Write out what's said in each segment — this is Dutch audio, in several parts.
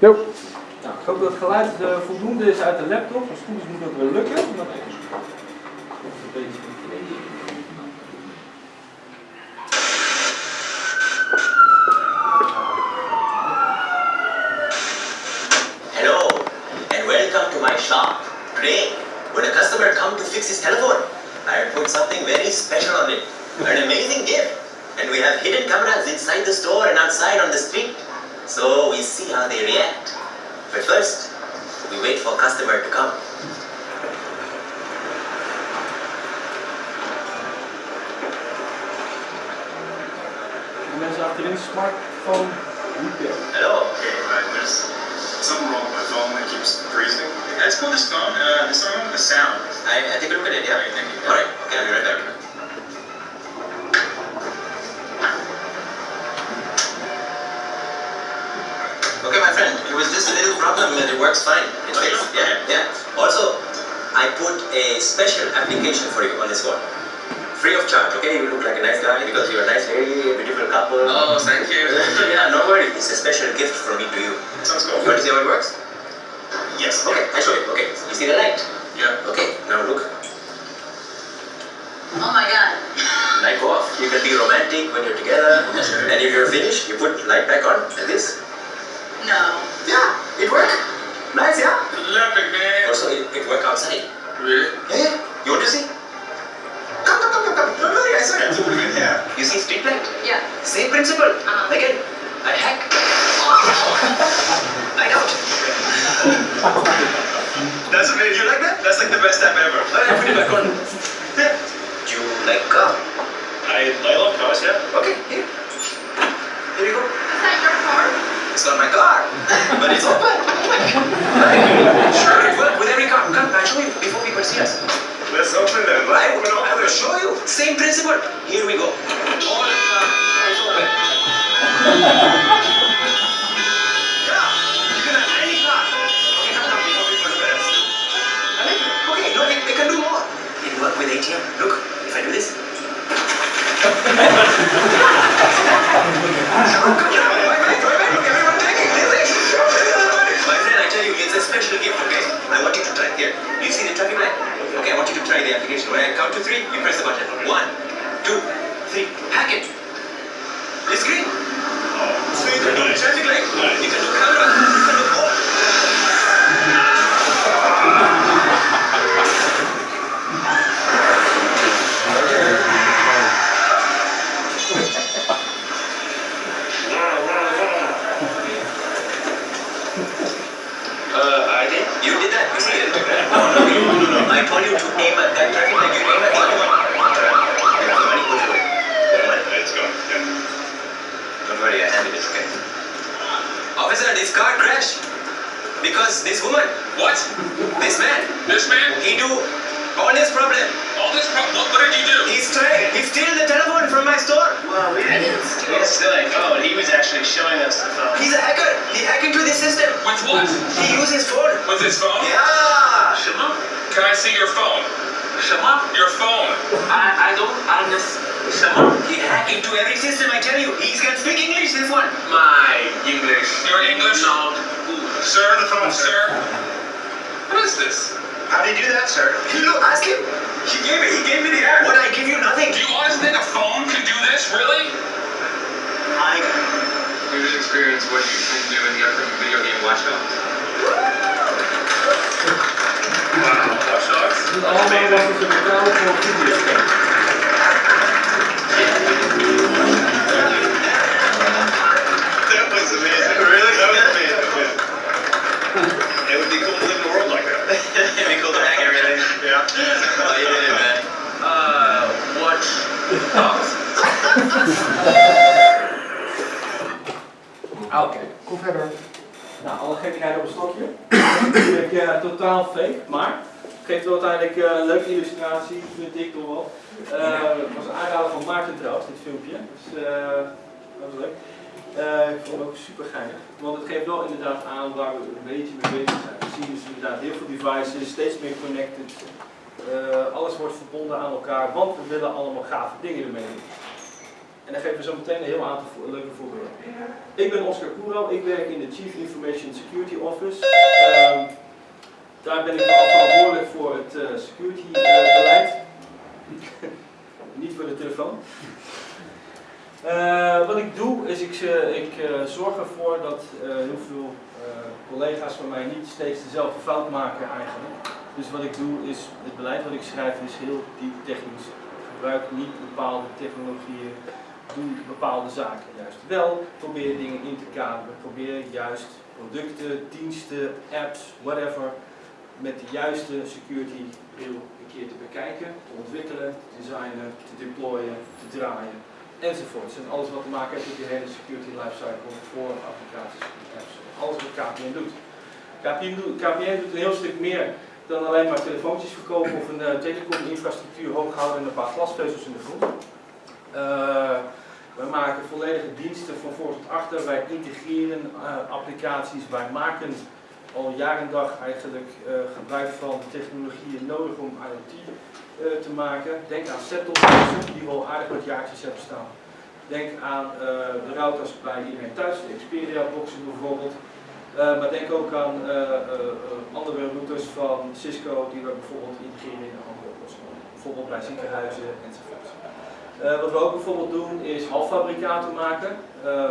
Jo. Nou, ik hoop dat het geluid eh, voldoende is uit de laptop. Als het goed is moet dat wel lukken. Maar even een beetje Hello, and welcome to my shop. Today, when a customer comes to fix his telephone, I put something very special on it. An amazing gift. And we have hidden cameras inside the store and outside on the street. So we see how they react. But first, we wait for customer to come. De mensen achterin smartphone repair. Hello. Okay, right, there's something wrong with my phone that keeps freezing. Let's pull this phone, uh, this phone, the sound. I, I take a look at it, yeah? Alright, thank you. Alright, okay, I'll be right there. Okay, my friend, it was just a little problem and it works fine. It's Okay, fixed. okay. Yeah, yeah. Also, I put a special application for you on this phone. Free of charge, okay? You look like a nice guy because you're a nice lady, a beautiful couple. Oh, thank you. yeah, no worries. It's a special gift from me to you. Sounds You cool. want to see how it works? Yes. Okay, I show you. Okay, you see the light? Yeah. Okay, now look. Oh my god. Light go off. You can be romantic when you're together. And if you're finished, you put light back on like this. No. Yeah, it worked. Nice, yeah? Love it, man. Also, it, it work outside. Really? Yeah, yeah. You want to see? Come, come, come, come, come. Don't worry, I swear. That's what yeah. You see street light? Yeah. Same principle. Uh-huh. Again, I hack. Light out. That's amazing. You like that? That's like the best app ever. Alright, put it back on. Yeah. Do you like car? I, I love cars, yeah. Okay, here. Here you go. Is that your car? It's not my car, but it's open. sure, it works with every car. Come, I'll show you before people see us. Let's open Let's will, open I will show you. Same principle. Here we go. All the car is open. Yeah, you can have any car. Okay, come down before people. Okay, no, can do more. It work with ATM. Look, if I do this. special gift, okay? I want you to try. Here, you see the traffic light? Okay, I want you to try the application. When I count to three, you press the button. One, two, three. Hack it. It's green. So you can do the traffic light. You can do camera. You can do all. Inderdaad aan waar we een beetje mee bezig zijn. We zien dus inderdaad heel veel devices, steeds meer connected. Eh, alles wordt verbonden aan elkaar, want we willen allemaal gave dingen ermee doen. En dan geven we zo meteen een heel aantal leuke voorbeelden. Ik ben Oscar Koero, ik werk in de Chief Information Security Office. Ehm, daar ben ik verantwoordelijk voor het eh, security eh, beleid. Niet voor de telefoon. Eh, wat ik doe is ik, eh, ik eh, zorg ervoor dat eh, heel veel collega's van mij niet steeds dezelfde fout maken eigenlijk. Dus wat ik doe is, het beleid wat ik schrijf is heel diep technisch. Ik gebruik niet bepaalde technologieën, doe bepaalde zaken juist wel. Probeer dingen in te kaderen, probeer juist producten, diensten, apps, whatever, met de juiste security bril een keer te bekijken, te ontwikkelen, te designen, te deployen, te draaien enzovoorts. En alles wat te maken heeft met die hele security lifecycle voor applicaties en apps. Alles wat KPN doet. KPN doet, KPN doet een heel stuk meer dan alleen maar telefoontjes verkopen of een uh, telecominfrastructuur hoog houden en een paar glasvezels in de grond. Uh, wij maken volledige diensten van voor tot achter. Wij integreren uh, applicaties. Wij maken al jaar en dag eigenlijk uh, gebruik van technologieën nodig om IoT uh, te maken. Denk aan set-top-boxen die we al aardig wat jaartjes hebben staan. Denk aan uh, de routers bij iedereen thuis, de Xperia-boxen bijvoorbeeld. Uh, maar denk ook aan uh, uh, andere routers van Cisco die we bijvoorbeeld integreren in andere oplossingen. Bijvoorbeeld bij ziekenhuizen enzovoort. wat we ook bijvoorbeeld doen is halffabrikaten maken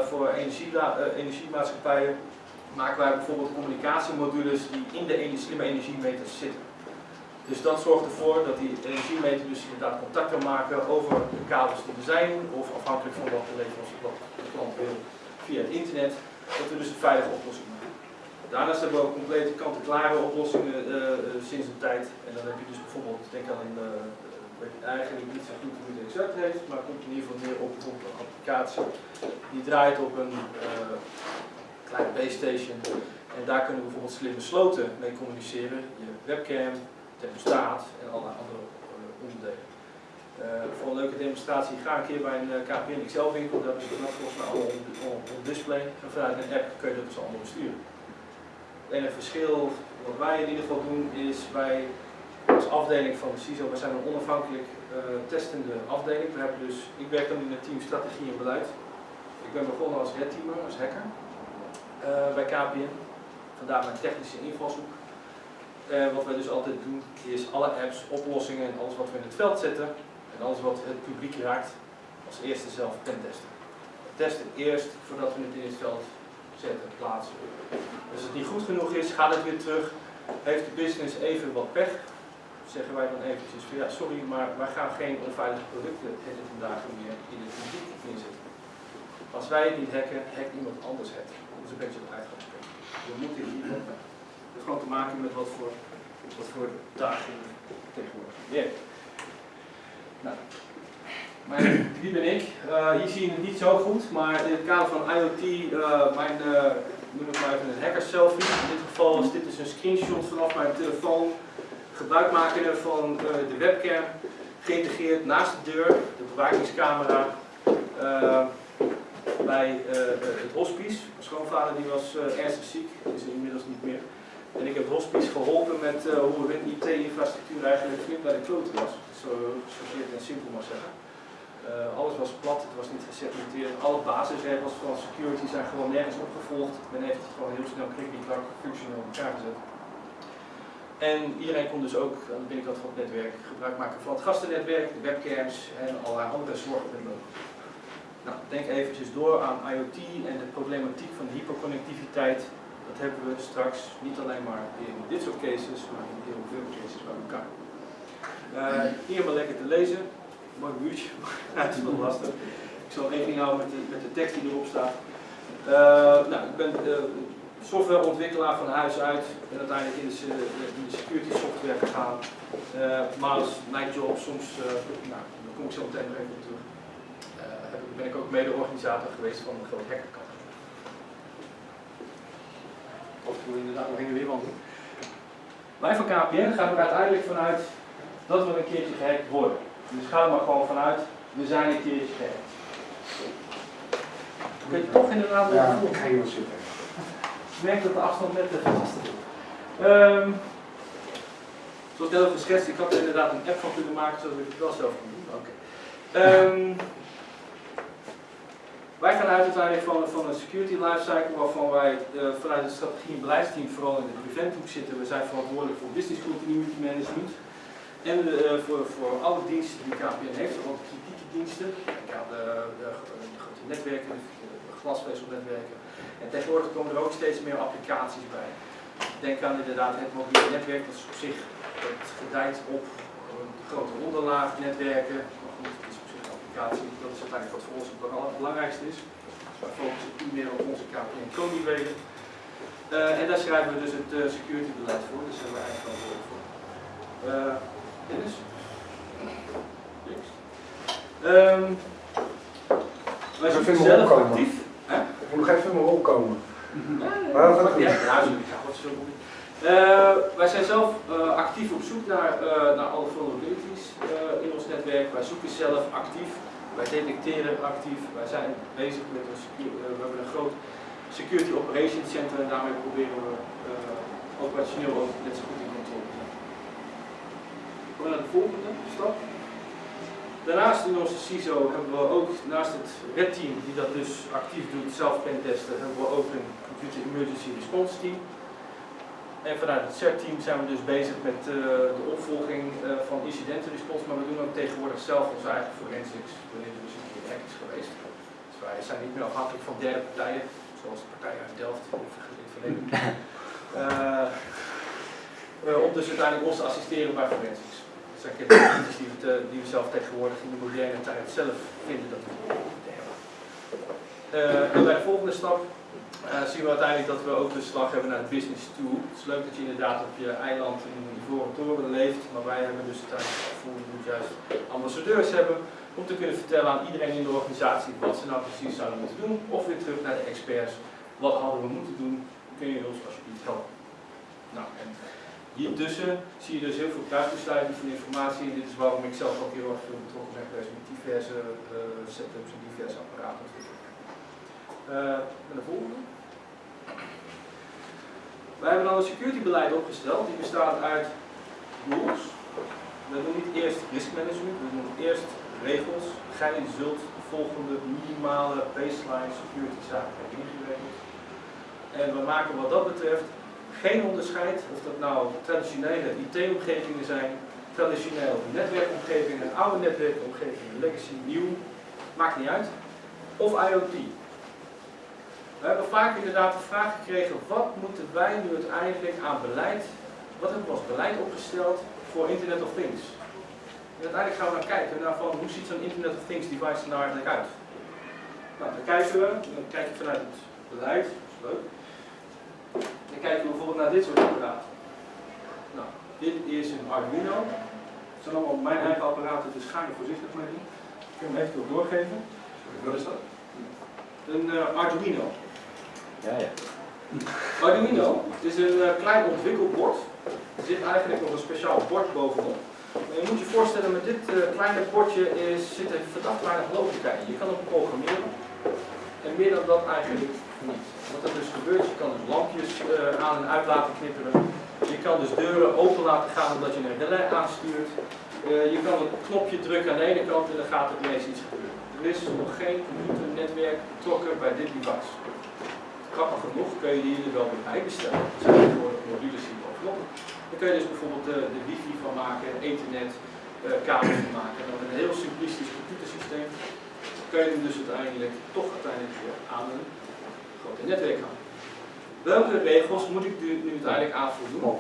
voor energie, energiemaatschappijen. Maken wij bijvoorbeeld communicatiemodules die in de slimme energiemeters zitten. Dus dat zorgt ervoor dat die energiemeter dus inderdaad contact kan maken over de kabels die er zijn, of afhankelijk van wat de leverancier, wat de klant wil via het internet, dat we dus een veilige oplossing maken. Daarnaast hebben we ook complete kant-en-klare oplossingen uh, uh, sinds een tijd. En dan heb je dus bijvoorbeeld, ik denk aan een, uh, weet eigenlijk niet zo goed hoe het exact heet, maar komt in ieder geval neer op, op een applicatie die draait op een klein base station. En daar kunnen we bijvoorbeeld slimme sloten mee communiceren. Je webcam, thermostaat en allerlei andere uh, onderdelen. Uh, voor een leuke demonstratie ga een keer bij een uh, KPN XL winkel, daar is het volgens mij allemaal op, display. En vanuit een app kun je dat dus allemaal besturen. En het verschil wat wij in ieder geval doen is wij als afdeling van de CISO, wij zijn een onafhankelijk testende afdeling. We hebben dus, ik werk dan in het team strategie en beleid. Ik ben begonnen als red teamer, als hacker bij KPN. Vandaar mijn technische invalshoek. Uh, wat wij dus altijd doen is alle apps, oplossingen en alles wat we in het veld zetten en alles wat het publiek raakt als eerste zelf pentesten. We testen eerst voordat we het in het veld zetten, plaatsen. Als het niet goed genoeg is, gaat het weer terug. Heeft de business even wat pech, zeggen wij dan eventjes ja sorry, maar wij gaan geen onveilige producten vandaag meer in het publiek inzetten. Als wij het niet hacken, hackt iemand anders het. Een beetje het uitgangspunt. We moeten hier heeft gewoon te maken met wat voor, wat voor dagen tegenwoordig werkt. Nou, wie ben ik? Uh, hier zie je het niet zo goed, maar in het kader van IoT, uh, mijn, uh, noem het maar even een hacker selfie. In dit geval is dit dus een screenshot vanaf mijn telefoon. Gebruik van de webcam, geïntegreerd naast de deur, de bewakingscamera bij het hospice. Mijn schoonvader die was ernstig ziek, is inmiddels niet meer. En ik heb hospice geholpen met uh, hoe hun IT-infrastructuur eigenlijk flink bij de klote was. Zo gechargeerd en simpel maar zeggen. Alles was plat, het was niet gesegmenteerd. Alle basisregels van security zijn gewoon nergens opgevolgd. Men heeft het gewoon heel snel klikkie-klak functioneel in elkaar gezet. En iedereen kon dus ook aan de binnenkant van het netwerk gebruik maken van het gastennetwerk, de webcams en allerlei andere nodig. Nou, denk eventjes door aan IoT en de problematiek van de hyperconnectiviteit dat hebben we straks niet alleen maar in dit soort cases, maar in heel veel cases bij elkaar. Uh, hier maar lekker te lezen. Mooi buurtje, maar het is wel lastig. Ik zal rekening houden met de, met de tekst die erop staat. Uh, nou, ik ben uh, softwareontwikkelaar van huis uit. Ben uiteindelijk in de, security software gegaan. maar mijn job soms, nou, daar kom ik zo meteen nog even op terug, ben ik ook mede-organisator geweest van een groot hackerkamp. Of we inderdaad nog in de weer wandelen. Wij van KPN gaan er uiteindelijk vanuit dat we een keertje gehackt worden. Dus ga er maar gewoon vanuit, we zijn een keertje gehackt. Kun je toch inderdaad wel ja, ik ga hier wel zitten. Ik merk dat de afstand net te lastig is. Um, zoals net al geschetst, ik had er inderdaad een app van kunnen maken zodat ik het wel zelf kon doen. Okay. Um, gaan uit uiteindelijk van, van een security lifecycle waarvan wij eh, vanuit het strategie- en beleidsteam vooral in de preventhoek zitten. We zijn verantwoordelijk voor business continuity management en eh, voor, voor alle diensten die KPN heeft, ook kritieke diensten. De, de, grote netwerken, de glasvezelnetwerken. En tegenwoordig komen er ook steeds meer applicaties bij. Denk aan inderdaad het mobiele netwerk, dat is op zich gedijt op grote onderlaagnetwerken. Maar goed, het is op zich een applicatie, dat is uiteindelijk wat voor ons het belangrijkste is. Dus wij focussen primair op onze KPN Koniwegen. Uh, en daar schrijven we dus het uh, security beleid voor, dus daar zijn we eigenlijk verantwoordelijk voor. Uh, Dennis? Niks. Um, wij zijn even zelf opkomen. actief. Hè? Ik moet nog even in mijn rol komen. Ja, Maar dat ja, gaat ja, goed. ja, sorry, Eh, wij zijn zelf eh, actief op zoek naar, eh, naar alle vulnerabilities in ons netwerk. Wij zoeken zelf actief, wij detecteren actief. Wij zijn bezig met een we hebben een groot security operations center en daarmee proberen we operationeel ook net zo goed in controle te zijn. We naar de volgende stap. Daarnaast in onze CISO hebben we ook, naast het Red Team die dat dus actief doet, zelf pentesten, hebben we ook een Computer Emergency Response Team. En vanuit het CERT-team zijn we dus bezig met eh, de opvolging eh, van incidentenresponse, maar we doen ook tegenwoordig zelf onze eigen forensics, wanneer er dus een keer hack is geweest. Dus wij zijn niet meer afhankelijk van derde partijen, zoals de partij uit Delft in het verleden. Eh, om dus uiteindelijk ons te assisteren bij forensics. Dat zijn capabilities die we, die we zelf tegenwoordig in de moderne tijd zelf vinden dat we moeten hebben. En bij de volgende stap zien we uiteindelijk dat we ook de slag hebben naar business toe. Het is leuk dat je inderdaad op je eiland in een ivoren toren leeft, maar wij hebben dus uiteindelijk het gevoel, we moeten juist ambassadeurs hebben om te kunnen vertellen aan iedereen in de organisatie wat ze nou precies zouden moeten doen. Of weer terug naar de experts, wat hadden we moeten doen, kun je ons alsjeblieft helpen. Nou, en hiertussen zie je dus heel veel kruisbestuiving van informatie. En dit is waarom ik zelf ook heel erg veel betrokken ben geweest met diverse eh, setups en diverse apparaten. Eh, met de volgende. Wij hebben dan een security beleid opgesteld. Die bestaat uit rules. We doen niet eerst risk management, we doen eerst regels. Gij zult de volgende minimale baseline security zaken hebben. En we maken wat dat betreft geen onderscheid of dat nou traditionele IT-omgevingen zijn, traditionele netwerkomgevingen, oude netwerkomgevingen, legacy, nieuw, maakt niet uit. Of IoT. We hebben vaak inderdaad de vraag gekregen, wat moeten wij nu uiteindelijk aan beleid, wat hebben we als beleid opgesteld voor Internet of Things? En uiteindelijk gaan we dan kijken naar van, hoe ziet zo'n Internet of Things device er nou eigenlijk uit? Nou, dan kijken we, dan kijk je vanuit het beleid, dat is leuk. Dan kijken we bijvoorbeeld naar dit soort apparaten. Nou, dit is een Arduino. Het zijn allemaal mijn eigen apparaten, dus ga er voorzichtig mee doen. Ik kan hem even doorgeven. Wat is dat? Een eh, Arduino. Ja, ja. Arduino is een eh, klein ontwikkelbord. Er zit eigenlijk nog een speciaal bord bovenop. Maar je moet je voorstellen, met dit eh, kleine bordje is, zit er verdacht weinig logica in. Je kan hem programmeren. En meer dan dat eigenlijk niet. Wat er dus gebeurt, je kan dus lampjes eh, aan en uit laten knipperen. Je kan dus deuren open laten gaan omdat je een relais aanstuurt. Je kan een knopje drukken aan de ene kant en dan gaat er ineens iets gebeuren. Er is nog geen computernetwerk betrokken bij dit device. Grappig genoeg kun je die er wel weer bij bestellen. Er zijn tegenwoordig mobiele die bovenop. Dan kun je dus bijvoorbeeld de, de wifi van maken, ethernet, eh kabels van maken. En dan met een heel simplistisch computersysteem kun je hem dus uiteindelijk toch uiteindelijk weer aan een grote netwerk gaan. Welke regels moet ik nu, nu uiteindelijk aan voldoen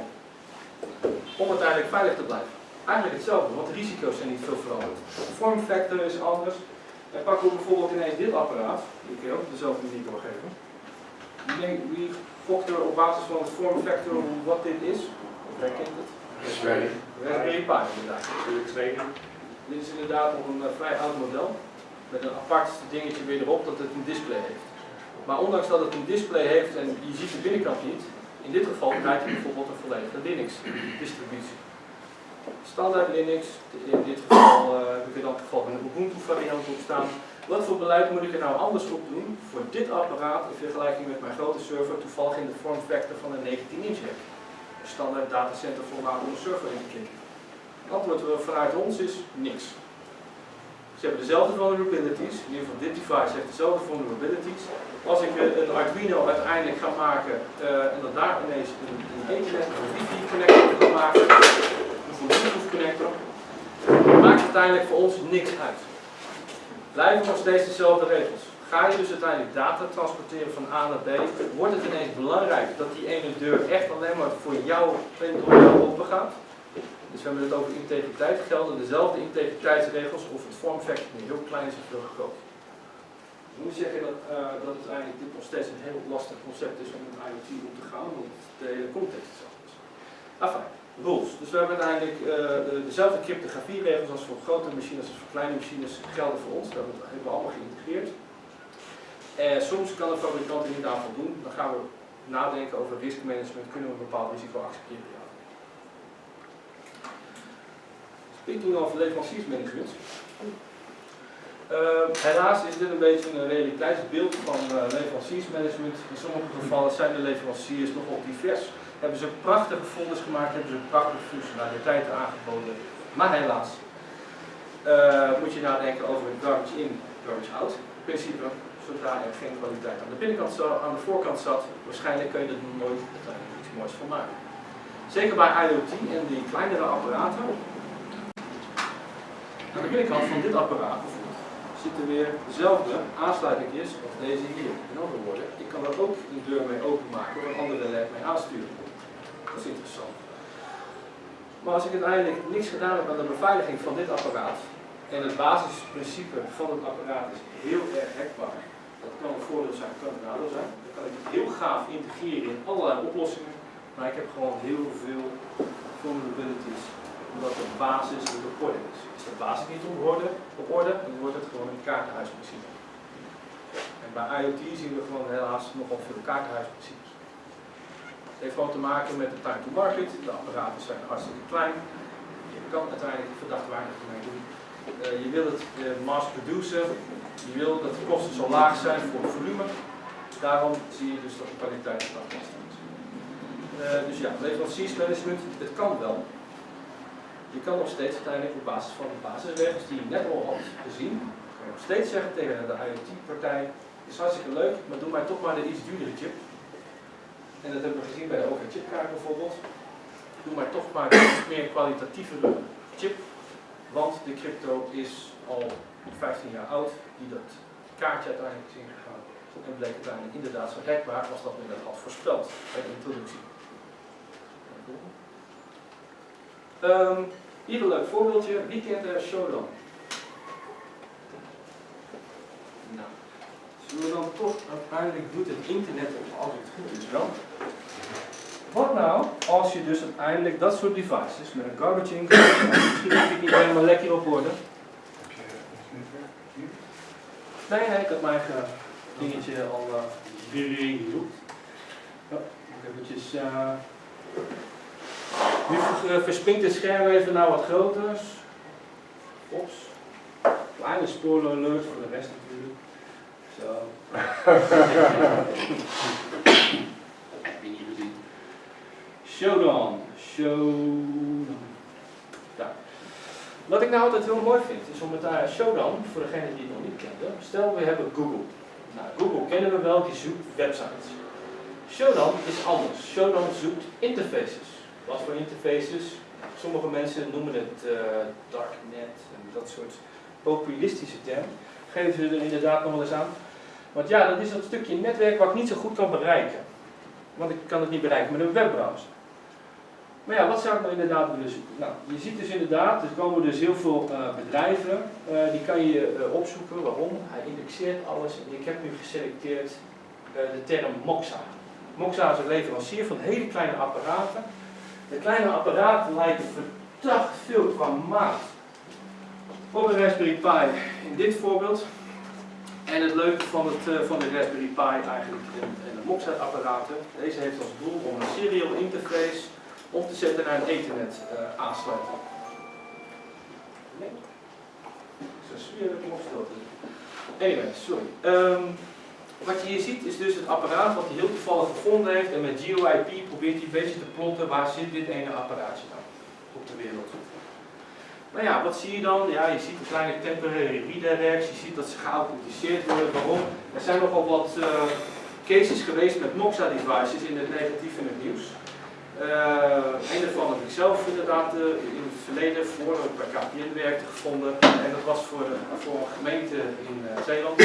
om uiteindelijk veilig te blijven? Eigenlijk hetzelfde, want de risico's zijn niet veel veranderd. De form factor is anders. En pakken we bijvoorbeeld ineens dit apparaat, die kun je ook dezelfde manier doorgeven. Wie, wie gokt er op basis van het form factor wat dit is? Of herkent het? Raspberry. Raspberry Pi inderdaad. Dit is inderdaad nog een eh, vrij oud model. Met een apart dingetje weer erop dat het een display heeft. Maar ondanks dat het een display heeft en je ziet de binnenkant niet, in dit geval draait hij bijvoorbeeld een volledige Linux distributie. Standaard Linux, in dit geval eh, heb ik er dan toevallig een Ubuntu variant op staan. Wat voor beleid moet ik er nou anders op doen voor dit apparaat in vergelijking met mijn grote server, toevallig in de form factor van een 19 inch? Een standaard datacenter formaat om een server in te klikken. Het antwoord vanuit ons is niks. Ze hebben dezelfde vulnerabilities, in ieder geval dit device heeft dezelfde vulnerabilities. Als ik eh, een Arduino uiteindelijk ga maken eh, en dat daar ineens een, een Ethernet of wifi connector kan maken, een Bluetooth connector, maakt uiteindelijk voor ons niks uit. Blijven nog steeds dezelfde regels. Ga je dus uiteindelijk data transporteren van A naar B, wordt het ineens belangrijk dat die ene deur echt alleen maar voor jou en door jou open gaat. Dus we hebben het over integriteit, gelden dezelfde integriteitsregels of het nu heel klein is of heel groot. Ik moet zeggen dat, eh, dat het eigenlijk dit nog steeds een heel lastig concept is om met IoT om te gaan, want de hele context is anders. Rules. Dus we hebben uiteindelijk eh, de- dezelfde cryptografieregels als voor grote machines als voor kleine machines gelden voor ons. Dat hebben we allemaal geïntegreerd. En soms kan een fabrikant er niet aan voldoen. Dan gaan we nadenken over riskmanagement. Kunnen we een bepaald risico accepteren? Ja. Speaking of leveranciersmanagement. Uh, helaas is dit een beetje een realiteitsbeeld van uh, leveranciersmanagement. In sommige gevallen zijn de leveranciers nogal divers. Hebben ze prachtige folders gemaakt, hebben ze prachtige functionaliteiten aangeboden. Maar helaas uh, moet je nadenken over het garbage in, garbage out principe. Zodra er geen kwaliteit aan de binnenkant zat, aan de voorkant zat, waarschijnlijk kun je er nooit iets moois van maken. Zeker bij IoT en die kleinere apparaten. Aan de binnenkant van dit apparaat zitten weer dezelfde aansluitingjes als deze hier. In andere woorden, ik kan er ook een deur mee openmaken of een andere led mee aansturen. Interessant. Maar als ik uiteindelijk niks gedaan heb aan de beveiliging van dit apparaat, en het basisprincipe van het apparaat is heel erg hackbaar. Dat kan een voordeel zijn, kan een nadeel zijn. Dan kan ik het heel gaaf integreren in allerlei oplossingen. Maar ik heb gewoon heel veel vulnerabilities. Omdat de basis niet op orde is. Is de basis niet op orde, op orde dan wordt het gewoon een kaartenhuisprincipe. En bij IoT zien we gewoon helaas nogal veel kaartenhuisprincipes. Het heeft gewoon te maken met de time to market. De apparaten zijn hartstikke klein. Je kan uiteindelijk verdacht weinig mee doen. Uh, je wil het uh, mass produceren, je wil dat de kosten zo laag zijn voor het volume. Daarom zie je dus dat de kwaliteit lastig is. Uh, dus ja, leveranciersmanagement, het kan wel. Je kan nog steeds uiteindelijk op basis van de basisregels die je net al had gezien, kan je nog steeds zeggen tegen de IoT-partij, is hartstikke leuk, maar doe mij toch maar de iets duurdere chip. En dat hebben we gezien bij de OV-chipkaart bijvoorbeeld. Doe maar toch maar een meer kwalitatievere chip want de crypto is al 15 jaar oud, die dat kaartje uiteindelijk is ingegaan. En bleek uiteindelijk inderdaad zo hackbaar als dat men dat had voorspeld bij de introductie. Um, hier een leuk voorbeeldje. Wie kent de Shodan? Nou, zullen we dan toch uiteindelijk doet het internet op als goed is wel. Wat nou als je dus uiteindelijk dat soort devices met een garbage in, misschien heb ik niet helemaal lekker op orde. Nee, nee, ik had mijn dingetje al uh. Ja, ik. Uh, nu verspringt het scherm even naar wat groter. Ops. Kleine spoiler alert voor de rest natuurlijk. Zo. Showdown. Showdown. Ja. Wat ik nou altijd heel mooi vind, is om het uh, Showdown, voor degene die het nog niet kenden, stel we hebben Google. Nou, Google kennen we wel, die zoekt websites. Showdown is anders. Showdown zoekt interfaces. Wat voor interfaces? Sommige mensen noemen het uh, darknet en dat soort populistische termen. Geven ze er inderdaad nog wel eens aan. Want ja, dat is dat stukje netwerk wat ik niet zo goed kan bereiken. Want ik kan het niet bereiken met een webbrowser. Maar ja, wat zou ik nou inderdaad willen zoeken? Nou, je ziet dus inderdaad, er komen dus heel veel uh, bedrijven, uh, die kan je uh, opzoeken. Waarom? Hij indexeert alles ik heb nu geselecteerd de term Moxa. Moxa is een leverancier van hele kleine apparaten. De kleine apparaten lijken verdacht veel qua maat op een Raspberry Pi in dit voorbeeld. En het leuke van, het, van de Raspberry Pi eigenlijk en, de Moxa apparaten, deze heeft als doel om een serial interface om te zetten naar een ethernet uh, aansluiting. Nee. Zo stil te Anyway, sorry. Um, wat je hier ziet is dus het apparaat wat hij heel toevallig gevonden heeft en met GeoIP probeert hij een beetje te plotten waar zit dit ene apparaatje nou op de wereld. Maar ja, wat zie je dan? Ja, je ziet een kleine temporary redirects, je ziet dat ze geauthenticeerd worden. Waarom? Er zijn nogal wat eh, cases geweest met Moxa devices in het negatief en het nieuws. Uh, een daarvan heb ik zelf inderdaad uh, in het verleden voor ik bij KPN werkte gevonden. En dat was voor, voor een gemeente in uh, Zeeland.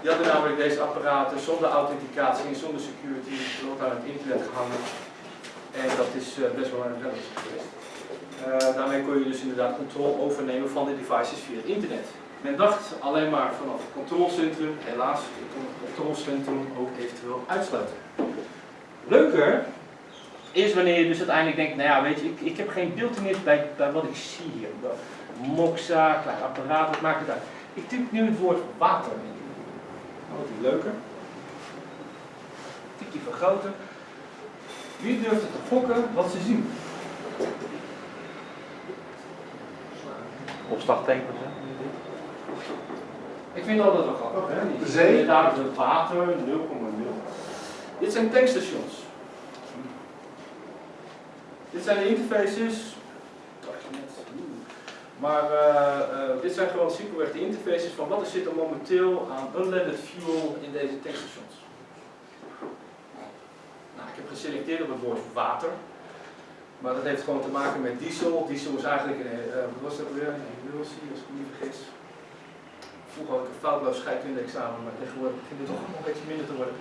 Die hadden namelijk deze apparaten zonder authenticatie en zonder security aan het internet gehangen. En dat is best wel een relletje geweest. daarmee kon je dus inderdaad controle overnemen van de devices via internet. Men dacht alleen maar vanaf het controlecentrum, helaas kon het controlecentrum ook eventueel uitsluiten. Leuker is wanneer je dus uiteindelijk denkt, nou ja, weet je, ik, ik heb geen beeldenis bij, bij wat ik zie hier. Moxa, klein apparaat, wat maakt het uit? Ik typ nu het woord water in. Wordt die leuker. Tik die vergroten. Wie durft het te gokken wat ze zien? Opslagtekens, hè? Ik vind dat altijd wel grappig, hè? De zee? Inderdaad, het water, 0,0. Dit zijn tankstations. Dit zijn de interfaces. Maar uh, uh, dit zijn gewoon simpelweg de interfaces van wat er zit er momenteel aan unleaded fuel in deze tankstations. Nou, ik heb geselecteerd op het woord water. Maar dat heeft gewoon te maken met diesel. Diesel is eigenlijk een, uh, was dat weer? Emulsie, als ik niet vergis. Vroeger had ik een foutloos scheikunde-examen, maar tegenwoordig begint het toch nog een beetje minder te worden.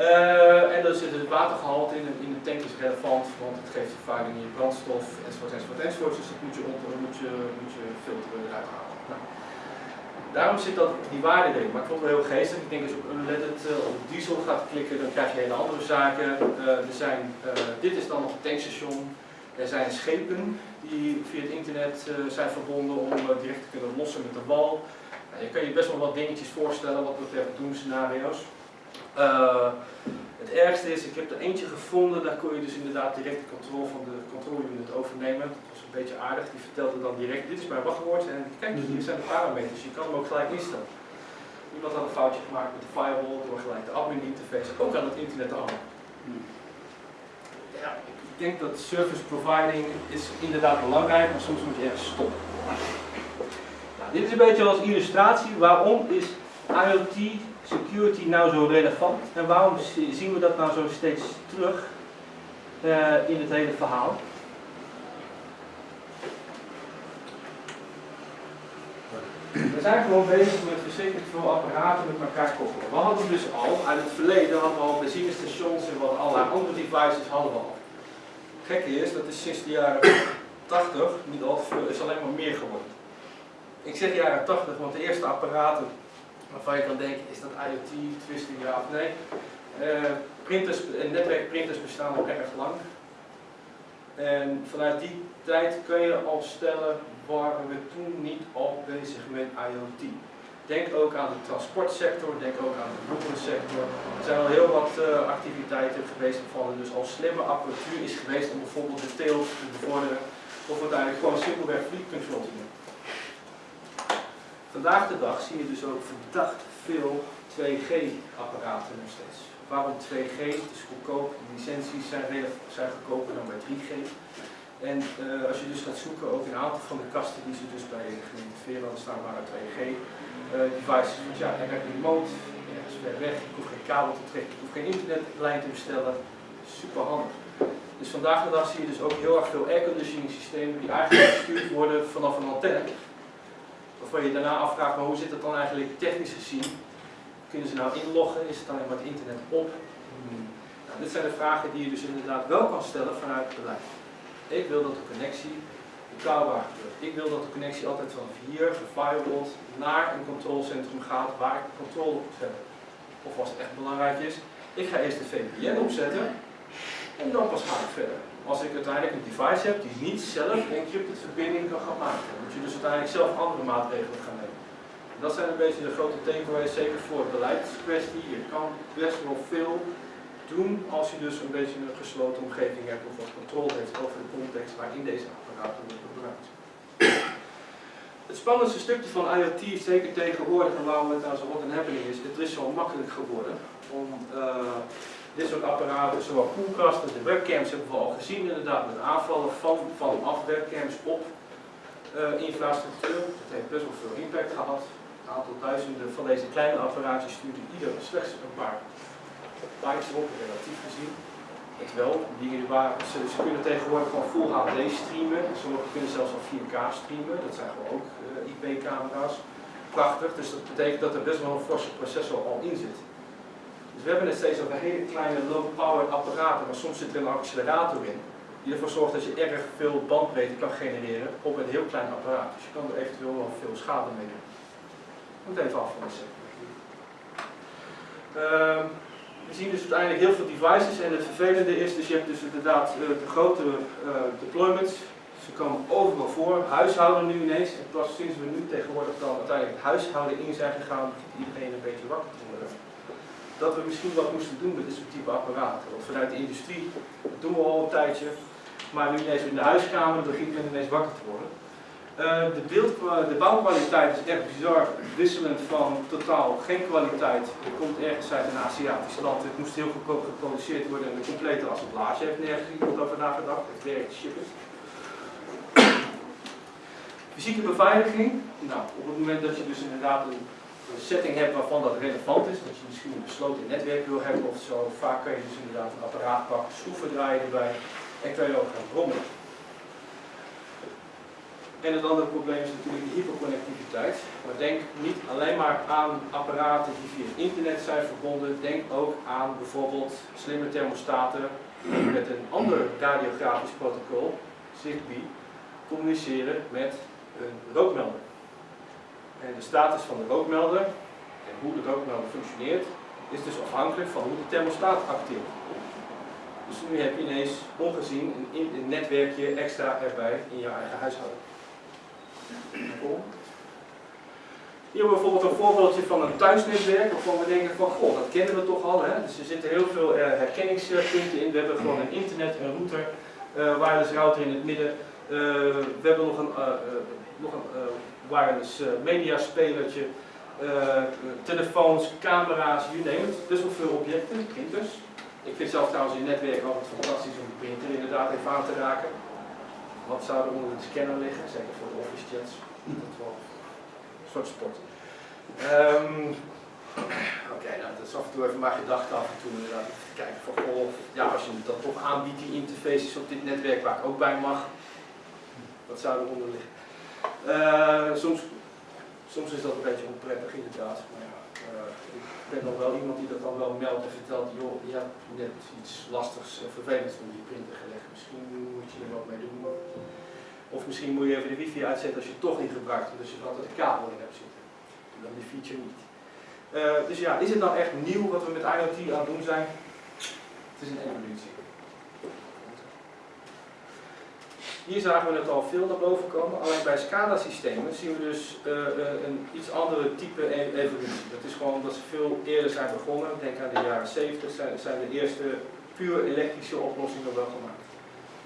Uh, en dan zit het watergehalte in, in de tank is relevant, want het geeft vervuiling in je brandstof, enzovoort, enzovoort, enzovoort. Dus dat moet je, onder, moet je, moet je filteren eruit halen. Nou, daarom zit dat, die waarde erin. Maar ik vond het wel heel geestig. Ik denk als je op unleaded uh, op diesel gaat klikken, dan krijg je hele andere zaken. Uh, er zijn, dit is dan nog een tankstation. Er zijn schepen die via het internet zijn verbonden om direct te kunnen lossen met de wal. Je kan je best wel wat dingetjes voorstellen wat betreft doemscenario's. Het ergste is, ik heb er eentje gevonden, daar kon je dus inderdaad direct de controle van de controleunit overnemen. Een beetje aardig, die vertelde dan direct, dit is mijn wachtwoord en kijk, hier zijn de parameters, je kan hem ook gelijk instellen. Iemand had een foutje gemaakt met de firewall door gelijk de admin interface ook aan het internet te hangen. Ja, ik denk dat service providing is inderdaad belangrijk, maar soms moet je ergens stoppen. Nou, dit is een beetje als illustratie, waarom is IoT security nou zo relevant en waarom zien we dat nou zo steeds terug uh, in het hele verhaal? We zijn gewoon bezig met verschrikkelijk veel apparaten met elkaar koppelen. We hadden dus al, uit het verleden hadden we al benzinestations en wat allerlei andere devices hadden we al. Gekke is, dat is sinds de jaren 80, niet al veel, is alleen maar meer geworden. Ik zeg jaren 80, want de eerste apparaten waarvan je kan denken, is dat IoT, twisting ja of nee. Uh, printers, netwerkprinters bestaan al erg lang. En vanuit die tijd kun je al stellen, waren we toen niet al bezig met IoT. Denk ook aan de transportsector, denk ook aan de boekensector. Er zijn al heel wat uh, activiteiten geweest waarvan er dus al slimme apparatuur is geweest om bijvoorbeeld de teelt te bevorderen. Of uiteindelijk gewoon simpelweg control te. Vandaag de dag zie je dus ook verdacht veel 2G-apparaten nog steeds. Waarom 2G? Het is goedkoop, de licenties zijn, zijn goedkoper dan bij 3G. En uh, als je dus gaat zoeken, ook een aantal van de kasten die ze dus bij gemeente Veerland staan waren 2G uh, devices. Want ja, hij werkt remote, ergens ver weg, ik hoef geen kabel te trekken, ik hoef geen internetlijn te bestellen. Super handig. Dus vandaag de dag zie je dus ook heel erg veel airconditioning systemen die eigenlijk gestuurd worden vanaf een antenne waarvan je daarna afvraagt, maar hoe zit het dan eigenlijk technisch gezien? Kunnen ze nou inloggen? Is het alleen maar het internet op? Hmm. Nou, dit zijn de vragen die je dus inderdaad wel kan stellen vanuit het beleid. Ik wil dat de connectie betrouwbaar gebeurt. Ik wil dat de connectie altijd van hier, gefirewalled, naar een controlecentrum gaat waar ik controle op zet. Of als het echt belangrijk is, ik ga eerst de VPN opzetten en dan pas ga ik verder als ik uiteindelijk een device heb die niet zelf encrypted verbinding kan gaan maken. Dan moet je dus uiteindelijk zelf andere maatregelen gaan nemen. dat zijn een beetje de grote takeaways, zeker voor beleidskwestie. Je kan best wel veel doen als je dus een beetje een gesloten omgeving hebt of wat controle heeft over de context waarin deze apparaten worden gebruikt. Het spannendste stukje van IoT, zeker tegenwoordig en waarom het nou zo wat een happening is, het is zo makkelijk geworden om uh, dit soort apparaten, zowel koelkasten, de webcams hebben we al gezien inderdaad met aanvallen van, vanaf webcams op Eh, infrastructuur, dat heeft best wel veel impact gehad. Een aantal duizenden van deze kleine apparaatjes stuurden ieder slechts een paar op, relatief gezien. Het wel, dingen waren, ze, ze kunnen tegenwoordig gewoon full HD streamen. Sommigen kunnen zelfs al 4K streamen, dat zijn gewoon ook eh, IP-camera's. Prachtig, dus dat betekent dat er best wel een forse processor al in zit. Dus we hebben het steeds over hele kleine low-power apparaten, maar soms zit er een accelerator in. Die ervoor zorgt dat je erg veel bandbreedte kan genereren op een heel klein apparaat. Dus je kan er eventueel wel veel schade mee doen. Moet even af van de sector. Ehm, we zien dus uiteindelijk heel veel devices en het vervelende is, dus je hebt dus inderdaad uh, de grotere uh, deployments. Ze komen overal voor. Huishouden nu ineens. En pas sinds we nu tegenwoordig dan uiteindelijk het huishouden in zijn gegaan, iedereen een beetje wakker te worden. Dat we misschien wat moesten doen met dit soort type apparaten. Want vanuit de industrie, dat doen we al een tijdje. Maar nu ineens in de huiskamer begint men ineens wakker te worden. Uh, de, de bouwkwaliteit is echt bizar wisselend van totaal geen kwaliteit. Het komt ergens uit een Aziatisch land. Het moest heel goedkoop geproduceerd worden en de complete assemblage heeft nergens iemand over nagedacht. Het werkt shippers. Fysieke beveiliging. Nou, op het moment dat je dus inderdaad een, setting hebt waarvan dat relevant is, dat je misschien een besloten netwerk wil hebben of zo, vaak kan je dus inderdaad een apparaat pakken, schroeven draaien erbij en kan je ook gaan brommen. En het andere probleem is natuurlijk de hyperconnectiviteit. Maar denk niet alleen maar aan apparaten die via internet zijn verbonden. Denk ook aan bijvoorbeeld slimme thermostaten die met een ander radiografisch protocol, Zigbee, communiceren met een rookmelder. En de status van de rookmelder en hoe de rookmelder functioneert is dus afhankelijk van hoe de thermostaat acteert. Dus nu heb je ineens ongezien een, netwerkje extra erbij in je eigen huishouden. Hier hebben we bijvoorbeeld een voorbeeldje van een thuisnetwerk waarvan we denken van goh, dat kennen we toch al. Hè? Dus er zitten heel veel uh, herkenningspunten in. We hebben gewoon een internet, een router, uh, wireless router in het midden. Uh, we hebben nog een, nog een wireless mediaspelertje, telefoons, camera's, you name it. Best veel objecten, printers. Ik vind zelf trouwens in netwerk altijd fantastisch om de printer inderdaad even aan te raken. Wat zou er onder de scanner liggen? Zeker voor de office chats. Dat wel een soort sport. Um, Oké, nou, dat is af en toe even mijn gedachte af en toe inderdaad kijken van goh, ja, als je dat toch aanbiedt, die interfaces op dit netwerk waar ik ook bij mag, wat zou eronder liggen? Uh, soms, soms is dat een beetje onprettig inderdaad, maar ik ben nog wel iemand die dat dan wel meldt en vertelt, joh, je hebt net iets lastigs en vervelends van die printer gelegd, misschien moet je er wat mee doen. Of misschien moet je even de wifi uitzetten als je het toch niet gebruikt, dus je er altijd een kabel in hebt zitten. En dan die feature niet. Uh, dus ja, is het nou echt nieuw wat we met IoT aan het doen zijn? Het is een evolutie. Hier zagen we het al veel naar boven komen. Alleen bij SCADA-systemen zien we dus uh, een iets andere type e-, evolutie. Dat is gewoon dat ze veel eerder zijn begonnen. Denk aan de jaren 70 zijn, de eerste puur elektrische oplossingen wel gemaakt.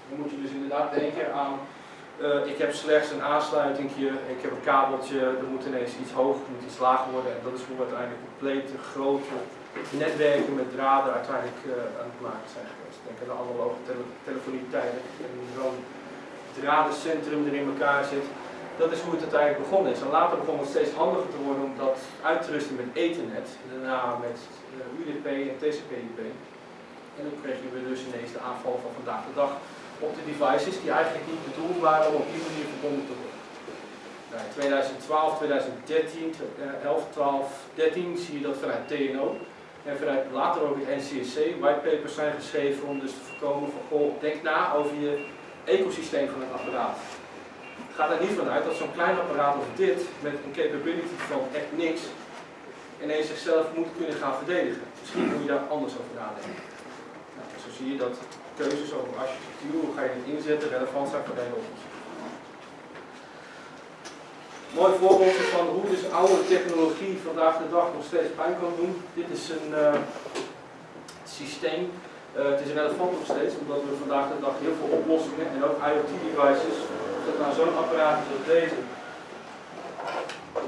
Dan moet je dus inderdaad denken aan, uh, ik heb slechts een aansluitingje, ik heb een kabeltje, er moet ineens iets hoger, moet iets lager worden. En dat is hoe we uiteindelijk complete grote netwerken met draden uiteindelijk aan het maken zijn geweest. Denk aan de analoge tele telefonietijden en zo'n dradencentrum er in elkaar zit. Dat is hoe het uiteindelijk begonnen is. En later begon het steeds handiger te worden om dat uit te rusten met Ethernet. Daarna met uh, UDP en TCP/IP. En dan kregen we dus ineens de aanval van vandaag de dag op de devices die eigenlijk niet bedoeld waren om op die manier verbonden te worden. Nou, in 2012, 2013, 11, 12, 13 zie je dat vanuit TNO en vanuit later ook het NCSC whitepapers zijn geschreven om dus te voorkomen van goh, denk na over je ecosysteem van het apparaat. Ga er niet vanuit dat zo'n klein apparaat als dit met een capability van echt niks ineens zichzelf moet kunnen gaan verdedigen. Misschien moet je daar anders over nadenken. Nou, zo zie je dat keuzes over architectuur, hoe ga je het inzetten, relevant zijn voor de. Mooi voorbeeld van hoe dus oude technologie vandaag de dag nog steeds pijn kan doen. Dit is een uh, systeem. Uh, het is relevant nog steeds, omdat we vandaag de dag heel veel oplossingen en ook IoT-devices, dat nou zo'n apparaat als deze,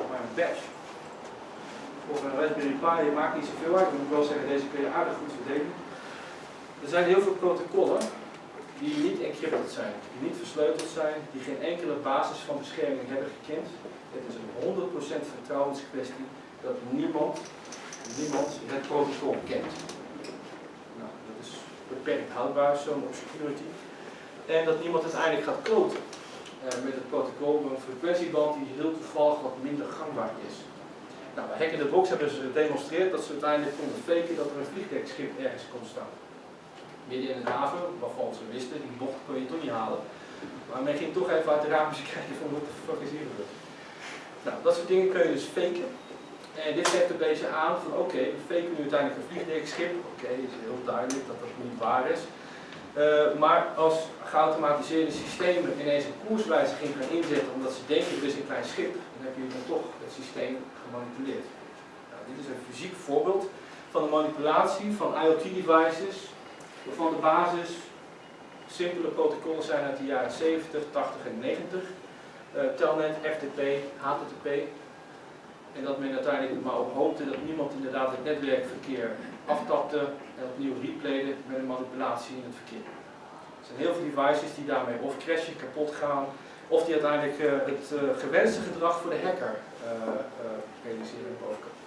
maar een badge, of een Raspberry Pi, je maakt niet zoveel uit. Ik moet wel zeggen, deze kun je aardig goed verdedigen. Er zijn heel veel protocollen die niet encrypted zijn, die niet versleuteld zijn, die geen enkele basis van bescherming hebben gekend. Het is een 100% vertrouwenskwestie dat niemand, niemand het protocol kent. Dat is houdbaar, zo'n obscurity. En dat niemand uiteindelijk gaat kloten eh, met het protocol met een frequentieband die heel toevallig wat minder gangbaar is. Nou, bij Hack in the Box hebben ze gedemonstreerd dat ze uiteindelijk konden faken dat er een vliegdekschip ergens kon staan. Midden in een haven, waarvan ze wisten, die bocht kon je toch niet halen. Maar men ging toch even uit de raampjes kijken van wat de fuck is hier. Nou, dat soort dingen kun je dus faken. En dit geeft een beetje aan van oké, we faken nu uiteindelijk een vliegdekschip. Oké, is heel duidelijk dat dat niet waar is. Uh, maar als geautomatiseerde systemen ineens een koerswijziging gaan inzetten omdat ze denken het is een klein schip, dan heb je dan toch het systeem gemanipuleerd. Nou, dit is een fysiek voorbeeld van de manipulatie van IoT-devices, waarvan de basis simpele protocollen zijn uit de jaren 70, 80 en 90. Uh, Telnet, FTP, HTTP. En dat men uiteindelijk maar op hoopte dat niemand inderdaad het netwerkverkeer aftapte en opnieuw replayde met een manipulatie in het verkeer. Er zijn heel veel devices die daarmee of crashen, kapot gaan, of die uiteindelijk uh, het uh, gewenste gedrag voor de hacker uh, realiseren en bovenkant.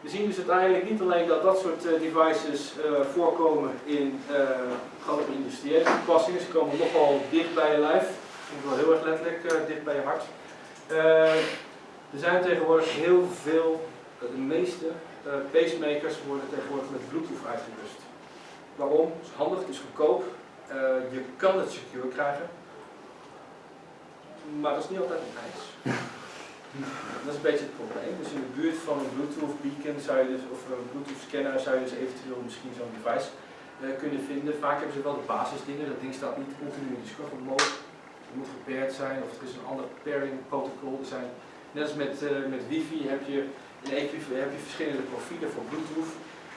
We zien dus uiteindelijk niet alleen dat dat soort devices voorkomen in grote industriële toepassingen, ze komen nogal dicht bij je lijf, wel heel erg letterlijk, dicht bij je hart. Er zijn tegenwoordig heel veel, de meeste uh, pacemakers worden tegenwoordig met Bluetooth uitgerust. Waarom? Het is handig, het is goedkoop. Uh, je kan het secure krijgen. Maar dat is niet altijd een eis. dat is een beetje het probleem. Dus in de buurt van een Bluetooth beacon zou je dus, of een Bluetooth scanner zou je dus eventueel misschien zo'n device uh, kunnen vinden. Vaak hebben ze wel de basisdingen. Dat ding staat niet continu in discover mode. Het moet gepaired zijn of er is een ander pairing protocol. Er zijn, net als met, met wifi heb je in Equiv heb je verschillende profielen voor Bluetooth,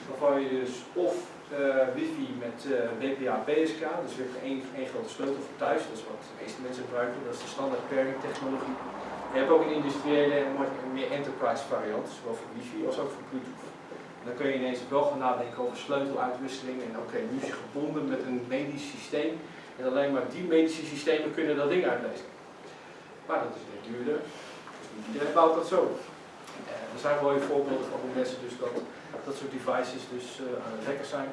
waarvan je dus of uh, wifi met uh, BPA PSK, dus weer één, één grote sleutel voor thuis, dat is wat de meeste mensen gebruiken, dat is de standaard pairing technologie. Je hebt ook een industriële en meer enterprise variant, zowel voor wifi als ook voor Bluetooth. Dan kun je ineens wel gaan nadenken over sleuteluitwisseling en oké, okay, nu je gebonden met een medisch systeem en alleen maar die medische systemen kunnen dat ding uitlezen. Maar dat is weer duurder, dus niet iedereen bouwt dat zo. Er zijn mooie voorbeelden van hoe mensen dus dat, dat soort devices dus uh, aan het hacken zijn.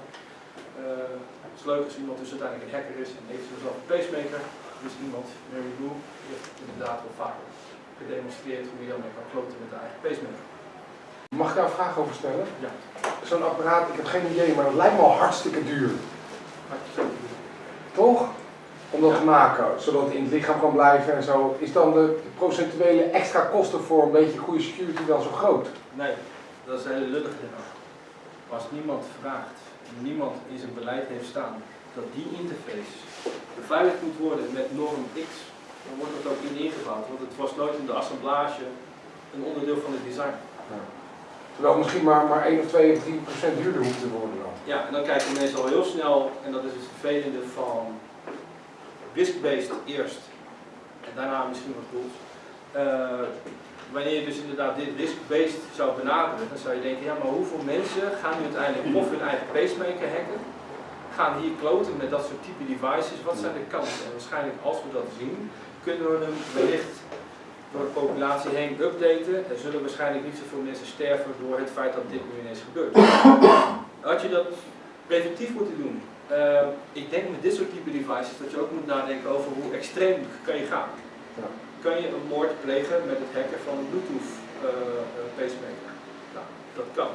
Uh, het is leuk als iemand dus uiteindelijk een hacker is en heeft zelf een pacemaker. Dus iemand, Mary Lou, die heeft inderdaad wel vaker gedemonstreerd hoe je dan mee kan kloten met de eigen pacemaker. Mag ik daar een vraag over stellen? Ja. Zo'n apparaat, ik heb geen idee, maar het lijkt me al hartstikke duur. Toch? Om dat te maken, zodat het in het lichaam kan blijven en zo. Is dan de procentuele extra kosten voor een beetje goede security dan zo groot? Nee, dat is een hele lullige Maar als niemand vraagt, niemand in zijn beleid heeft staan, dat die interface beveiligd moet worden met norm X, dan wordt dat ook in ingebouwd. Want het was nooit in de assemblage een onderdeel van het design. Ja. Terwijl het misschien maar, maar 1 of 2 of 3 procent duurder hoeft te worden dan. Ja, en dan kijken mensen al heel snel, en dat is het vervelende van risk-based eerst en daarna misschien wat tools. Uh, wanneer je dus inderdaad dit risk-based zou benaderen, dan zou je denken, ja maar hoeveel mensen gaan nu uiteindelijk of hun eigen pacemaker hacken, gaan hier kloten met dat soort type devices, wat zijn de kansen? En waarschijnlijk als we dat zien, kunnen we hem wellicht door de populatie heen updaten. Er zullen waarschijnlijk niet zoveel mensen sterven door het feit dat dit nu ineens gebeurt. Had je dat preventief moeten doen, uh, ik denk met dit soort type devices dat je ook moet nadenken over hoe extreem kan je gaan. Ja. Kan je een moord plegen met het hacken van een Bluetooth uh, pacemaker? Nou, dat kan.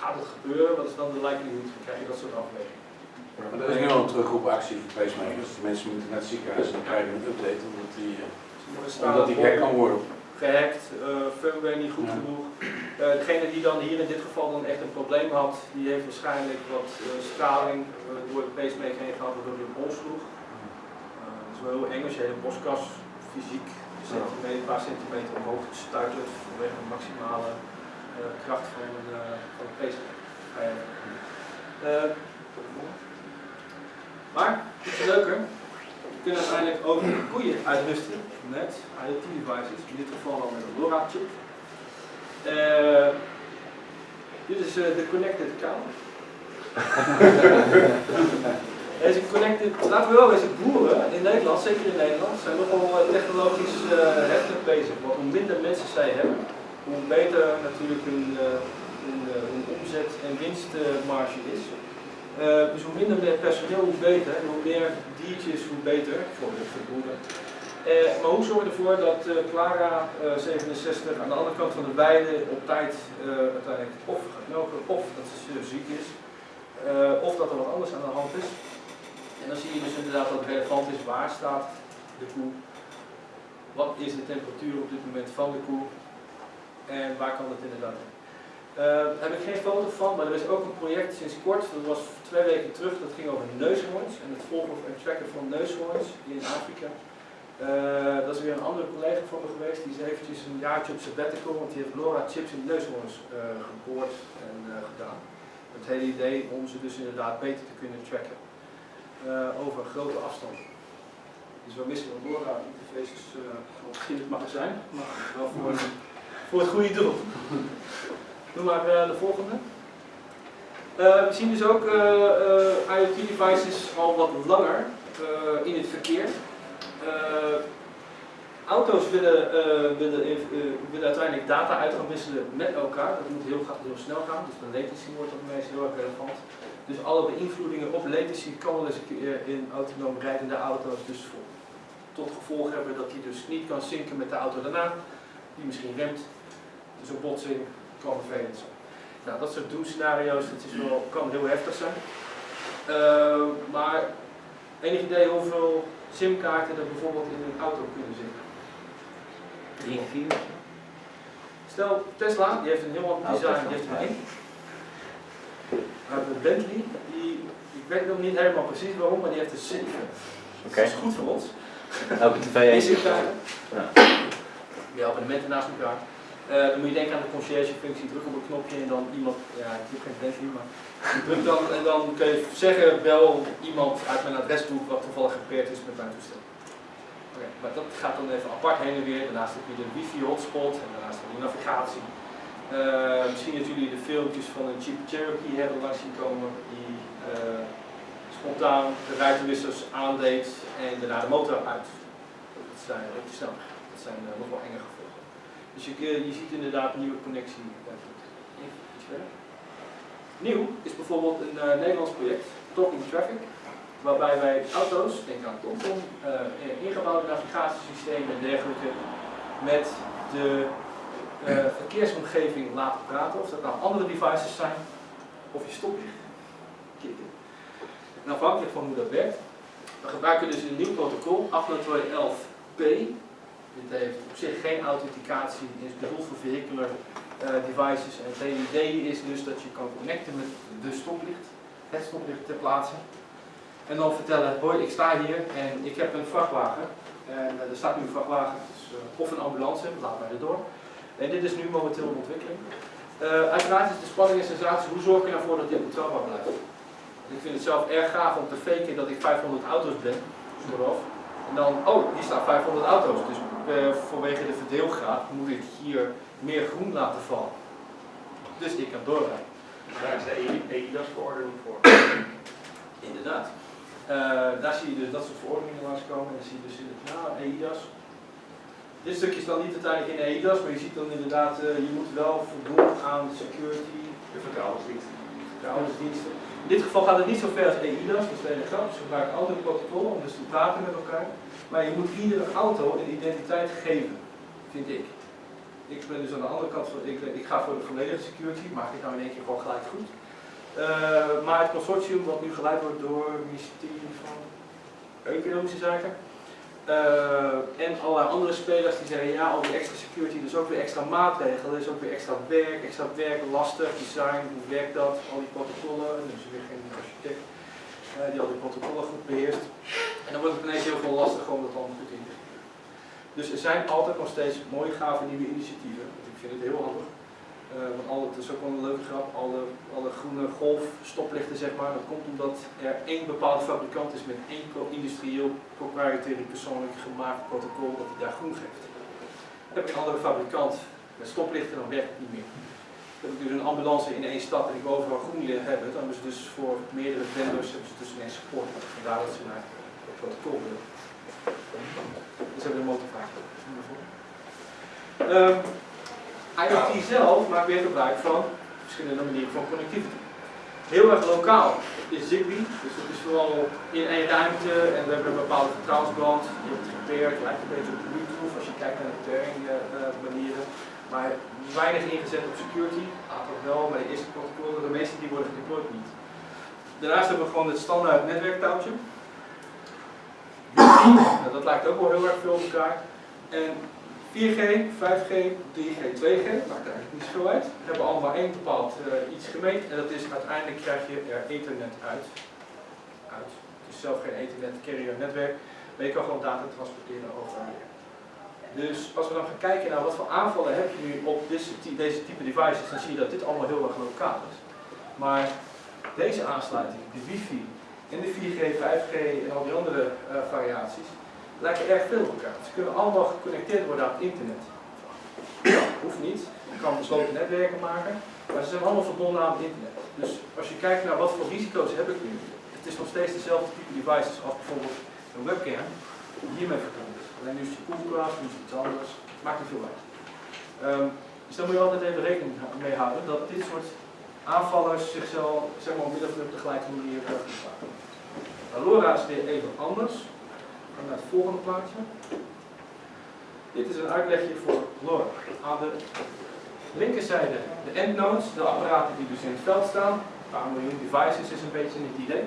Gaat het gebeuren? Wat is dan de likelihood? Dan krijg je dat soort afwegingen. Ja, maar er is nu al een terugroepactie voor pacemakers. De mensen moeten naar het ziekenhuis en dan krijgen een update omdat die, uh, omdat die gek kan worden gehackt, uh, firmware niet goed genoeg. Uh, degene die dan hier in dit geval dan echt een probleem had, die heeft waarschijnlijk wat uh, straling door de pacemaker heen gehad, waardoor hij een bol sloeg. dat is wel heel eng als je hele borstkas fysiek centimeter, een paar centimeter omhoog stuitert vanwege de maximale kracht van, van de pacemaker. maar, iets leuker, kunnen uiteindelijk ook koeien uitrusten met IoT devices, in dit geval dan met een LoRa chip. Uh, dit is uh, de connected cow. Deze connected, laten we wel eens boeren in Nederland, zeker in Nederland, zijn nogal eh, technologisch uh, heftig bezig. Want hoe minder mensen zij hebben, hoe beter natuurlijk hun, omzet en winstmarge is. dus hoe minder personeel, hoe beter. En hoe meer diertjes, hoe beter voor de, voor boeren. maar hoe zorgen we ervoor dat Clara 67 aan de andere kant van de weide op tijd uiteindelijk of melken of dat ze ziek is. of dat er wat anders aan de hand is. En dan zie je dus inderdaad dat het relevant is waar staat de koe, wat is de temperatuur op dit moment van de koe en waar kan het inderdaad in. Daar heb ik geen foto van, maar er is ook een project sinds kort, dat was twee weken terug, dat ging over neushoorns en het volgen en tracken van neushoorns in Afrika. Uh, dat is weer een andere collega van me geweest, die is eventjes een jaartje op sabbatical, want die heeft Laura chips in neushoorns uh, geboord en gedaan. Het hele idee om ze dus inderdaad beter te kunnen tracken over grote afstanden. Dus we missen wel Laura interfaces uh, in het magazijn, maar wel voor, voor het goede doel. Doe maar de volgende. we zien dus ook IoT-devices al wat langer in het verkeer. Auto's willen, willen, willen uiteindelijk data uit gaan wisselen met elkaar. Dat moet heel, heel snel gaan, dus de latency wordt op meest heel erg relevant. Dus alle beïnvloedingen op latency kan keer in autonoom rijdende auto's dus tot gevolg hebben dat hij dus niet kan zinken met de auto daarna, die misschien remt. Dus een botsing kan vervelend zijn. Nou, dat soort doemscenario's, dat is wel, kan heel heftig zijn. Maar enig idee hoeveel simkaarten er bijvoorbeeld in een auto kunnen zitten? 3, 4. Stel, Tesla, die heeft een heel ander design, die heeft er één de Bentley, die, ik weet nog niet helemaal precies waarom, maar die heeft een 7. Okay. Dat is goed voor ons. Elke tv is Ja. Je abonnementen naast elkaar. Uh, dan moet je denken aan de concierge functie, druk op een knopje en dan iemand, ja ik heb geen Bentley, maar druk dan en dan kun je zeggen, bel iemand uit mijn adresboek wat toevallig gepeerd is met mijn toestel. Okay, maar dat gaat dan even apart heen en weer, daarnaast heb je de wifi hotspot en daarnaast heb je navigatie. Uh, misschien dat jullie de filmpjes van een Jeep Cherokee hebben langs zien komen die uh, spontaan de ruitenwissers aandeed en daarna de motor uit. Dat zijn te snel. Dat zijn nog wel enge gevolgen. Dus je, je ziet inderdaad een nieuwe connectie. Even iets verder. Nieuw is bijvoorbeeld een Nederlands project, Talking Traffic, waarbij wij auto's, denk aan TomTom, ingebouwde navigatiesystemen en dergelijke, met de uh, verkeersomgeving laten praten, of dat nou andere devices zijn, of je stoplicht kicken. En afhankelijk van hoe dat werkt, we gebruiken dus een nieuw protocol, 802.11p. Dit heeft op zich geen authenticatie, is bedoeld voor vehicular uh, devices. En het idee is dus dat je kan connecten met de stoplicht, het stoplicht ter plaatse. En dan vertellen, hoi ik sta hier en ik heb een vrachtwagen. En uh, er staat nu een vrachtwagen, dus, of een ambulance, laat mij erdoor. En dit is nu momenteel een ontwikkeling. Uiteraard is de spanning en sensatie, hoe zorg je ervoor dat dit betrouwbaar blijft? Ik vind het zelf erg gaaf om te faken dat ik 500 auto's ben, vooraf. En dan, oh, hier staan 500 auto's. Dus uh, vanwege de verdeelgraad moet ik hier meer groen laten vallen. Dus ik kan doorrijden. Daar is de EIDAS-verordening voor. Inderdaad. Uh, daar zie je dus dat soort verordeningen langskomen. En dan zie je dus in het nou, EIDAS. Dit stukje is dan niet uiteindelijk in EIDAS, maar je ziet dan inderdaad, uh, je moet wel voldoen aan security. De vertrouwensdiensten. In dit geval gaat het niet zo ver als EIDAS, dat is de grap. Ze gebruiken altijd protocollen om dus te praten met elkaar. Maar je moet iedere auto een identiteit geven, vind ik. Ik ben dus aan de andere kant, van, ik, ik ga voor de volledige security, maak ik nou in één keer gewoon gelijk goed. Uh, maar het consortium wat nu geleid wordt door het ministerie van Economische Zaken, en allerlei andere spelers die zeggen ja, al die extra security, dus ook weer extra maatregelen, dus ook weer extra werk, extra werk, lastig, design, hoe werkt dat, al die protocollen, dus weer geen architect uh, die al die protocollen goed beheerst. En dan wordt het ineens heel veel lastiger om dat allemaal goed in te richten. Dus er zijn altijd nog steeds mooie gave nieuwe initiatieven, ik vind het heel handig. Uh, want al, het is ook wel een leuke grap, alle, alle groene golfstoplichten zeg maar, dat komt omdat er één bepaalde fabrikant is met één industrieel proprietary persoonlijk gemaakt protocol dat hij daar groen geeft. Heb ik een andere fabrikant met stoplichten, dan werkt het niet meer. heb ik dus een ambulance in één stad en ik overal groen hebben, dan hebben ze dus voor meerdere vendors hebben ze dus ineens support. Vandaar dat ze naar het protocol willen. Dus hebben we een motivatie. Ehm, IoT zelf maakt weer gebruik van verschillende manieren van connectivity. Heel erg lokaal is Zigbee, dus dat is vooral in één ruimte en we hebben een bepaalde vertrouwensband. Je hebt het gepeerd, lijkt een beetje op Bluetooth als je kijkt naar de pairing uh, manieren. Maar weinig ingezet op security, aantal wel, maar de eerste protocollen, de meeste die worden gedeployed niet. Daarnaast hebben we gewoon het standaard netwerktouwtje. Dat lijkt ook wel heel erg veel op elkaar. En 4G, 5G, 3G, 2G, maakt eigenlijk niet zoveel uit. We hebben allemaal één bepaald uh, iets gemeten en dat is uiteindelijk krijg je er ethernet uit. uit. Dus zelf geen ethernet, carrier netwerk, maar je kan gewoon data transporteren over Dus als we dan gaan kijken naar wat voor aanvallen heb je nu op deze, deze type devices, dan zie je dat dit allemaal heel erg lokaal is. Maar deze aansluiting, de wifi en de 4G, 5G en al die andere uh, variaties, lijken erg veel op elkaar. Ze kunnen allemaal geconnecteerd worden aan het internet. Ja, hoeft niet. Je kan besloten netwerken maken, maar ze zijn allemaal verbonden aan het internet. Dus als je kijkt naar wat voor risico's heb ik nu, het is nog steeds dezelfde type devices als bijvoorbeeld een webcam hiermee verbonden is. Alleen nu is het koelkast, nu is iets anders, maakt niet veel uit. Um, dus daar moet je altijd even rekening mee houden dat dit soort aanvallers zichzelf zeg maar, min of meer op de gelijke manier gebruiken. LoRa is weer even anders naar het volgende plaatje. Dit is een uitlegje voor LoRa. Aan de linkerzijde de endnodes, de apparaten die dus in het veld staan. Een paar miljoen devices is een beetje het idee.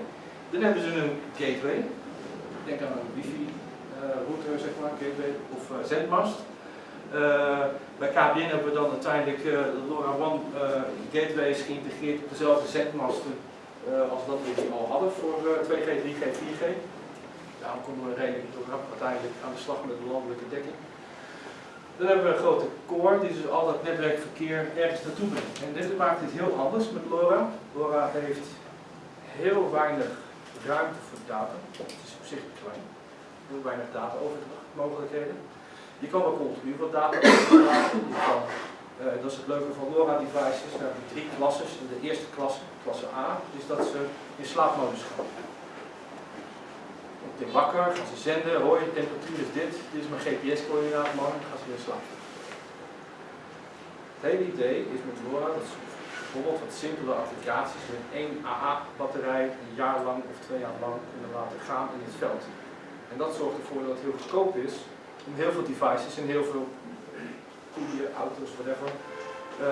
Dan hebben ze een gateway. Denk aan een wifi uh, router, zeg maar, gateway of uh, zendmast. Uh, bij KPN hebben we dan uiteindelijk uh, de LoRaWAN uh, gateways geïntegreerd op dezelfde zendmasten als dat we die al hadden voor 2G, 3G, 4G. Daarom konden we redelijk toch uiteindelijk aan de slag met de landelijke dekking. Dan hebben we een grote core die dus al dat netwerkverkeer ergens naartoe brengt. En dit maakt het heel anders met LoRa. LoRa heeft heel weinig ruimte voor data. Het is op zich klein. Heel weinig data mogelijkheden. Je kan wel continu wat data overdragen. Uh, dat is het leuke van LoRa devices. We hebben drie klasses. In de eerste klasse, klasse A, is dat ze in slaapmodus gaan de wakker, gaan ze zenden, hoi, de temperatuur is dit, dit is mijn GPS-coördinaat, man, gaan ze weer slapen. Het hele idee is met LoRa dat bijvoorbeeld wat simpele applicaties met één AA-batterij een jaar lang of twee jaar lang kunnen laten gaan in het veld. En dat zorgt ervoor dat het heel goedkoop is om heel veel devices en heel veel koeien, auto's, whatever, uh,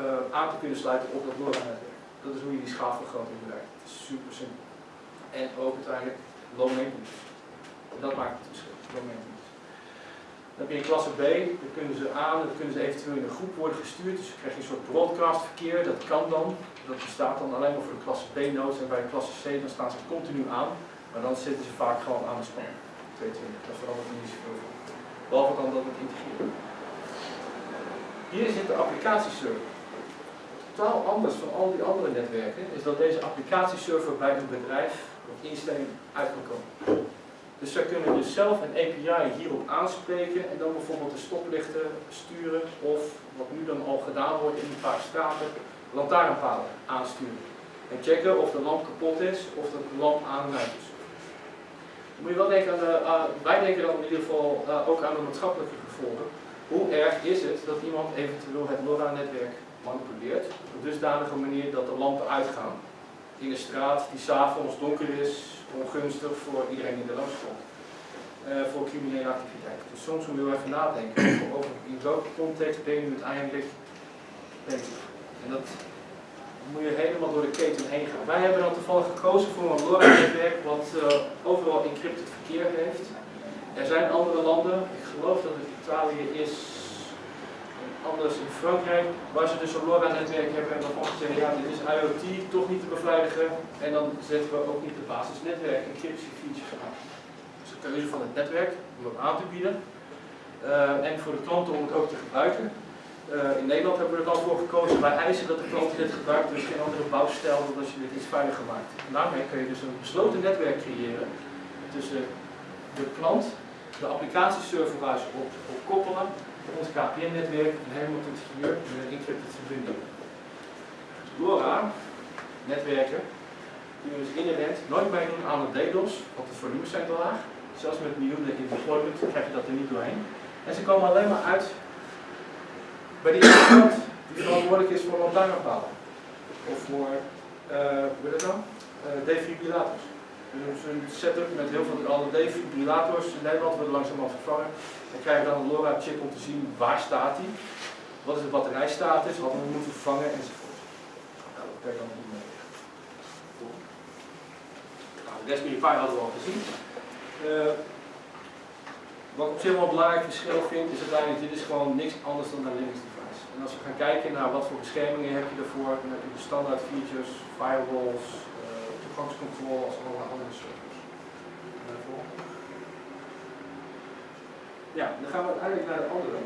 uh, aan te kunnen sluiten op dat LoRa-netwerk. Dat is hoe je die schaalvergroting bereikt. Het is super simpel. En ook uiteindelijk En dat maakt het verschil, maintenance. Dan heb je klasse B, dan kunnen ze aan, dan kunnen ze eventueel in een groep worden gestuurd. Dus dan krijg je een soort broadcast verkeer, dat kan dan. Dat bestaat dan alleen maar voor de klasse B-nodes en bij de klasse C dan staan ze continu aan. Maar dan zitten ze vaak gewoon aan de span. 22, dat verandert niet zoveel van. Behalve dan dat het integreren. Hier zit de applicatieserver. Totaal anders van al die andere netwerken is dat deze applicatieserver bij een bedrijf instelling uit kan komen. Dus zij kunnen dus zelf een API hierop aanspreken en dan bijvoorbeeld de stoplichten sturen of wat nu dan al gedaan wordt in een paar straten, lantaarnpalen aansturen. En checken of de lamp kapot is of de lamp aan is. Moet je wel denken aan de, uh, wij denken dan in ieder geval uh, ook aan de maatschappelijke gevolgen. Hoe erg is het dat iemand eventueel het LoRa-netwerk manipuleert op dusdanige manier dat de lampen uitgaan? In de straat die s'avonds donker is, ongunstig voor iedereen die er langs komt. Uh, voor criminele activiteiten. Dus soms moet je wel even nadenken over in welke context ben je uiteindelijk bezig. En dat moet je helemaal door de keten heen gaan. Wij hebben dan toevallig gekozen voor een LoRa-netwerk wat uh, overal encrypted verkeer heeft. Er zijn andere landen, ik geloof dat het Italië is, anders in Frankrijk, waar ze dus een LoRa-netwerk hebben en waarvan ze zeggen, ja, dit is IoT, toch niet te beveiligen. En dan zetten we ook niet de basisnetwerk encryptie features aan. Dus de keuze van het netwerk om dat aan te bieden. Uh, en voor de klanten om het ook te gebruiken. Uh, in Nederland hebben we er dan voor gekozen, wij eisen dat de klant dit gebruikt, dus geen andere bouwstijl, als je dit iets veiliger maakt. En daarmee kun je dus een besloten netwerk creëren tussen de klant, de applicatieserver ze op koppelen ons KPN-netwerk en helemaal tot hier met een encrypted verbinding. LoRa, netwerken, kun je dus inherent nooit meedoen aan de DDoS, want de volumes zijn te laag. Zelfs met miljoenen in deployment krijg je dat er niet doorheen. En ze komen alleen maar uit bij die iemand die verantwoordelijk is voor lantaarnpalen. Of voor, eh hoe heet dat dan? Eh, defibrillators. Een setup met heel veel alle defibrillators in Nederland worden langzamerhand vervangen. Dan krijg je dan een LoRa-chip om te zien waar staat die, wat is de batterijstatus, wat we moeten vervangen enzovoort. Nou, dat kan je dan niet mee. Nou, de Raspberry hadden we al gezien. Eh, wat ik op zich wel belangrijk verschil vind, is uiteindelijk dit is gewoon niks anders dan een Linux device. En als we gaan kijken naar wat voor beschermingen heb je ervoor, dan heb je de standaard features, firewalls, toegangscontrole als allerlei andere servers. Ja, dan gaan we uiteindelijk naar de andere.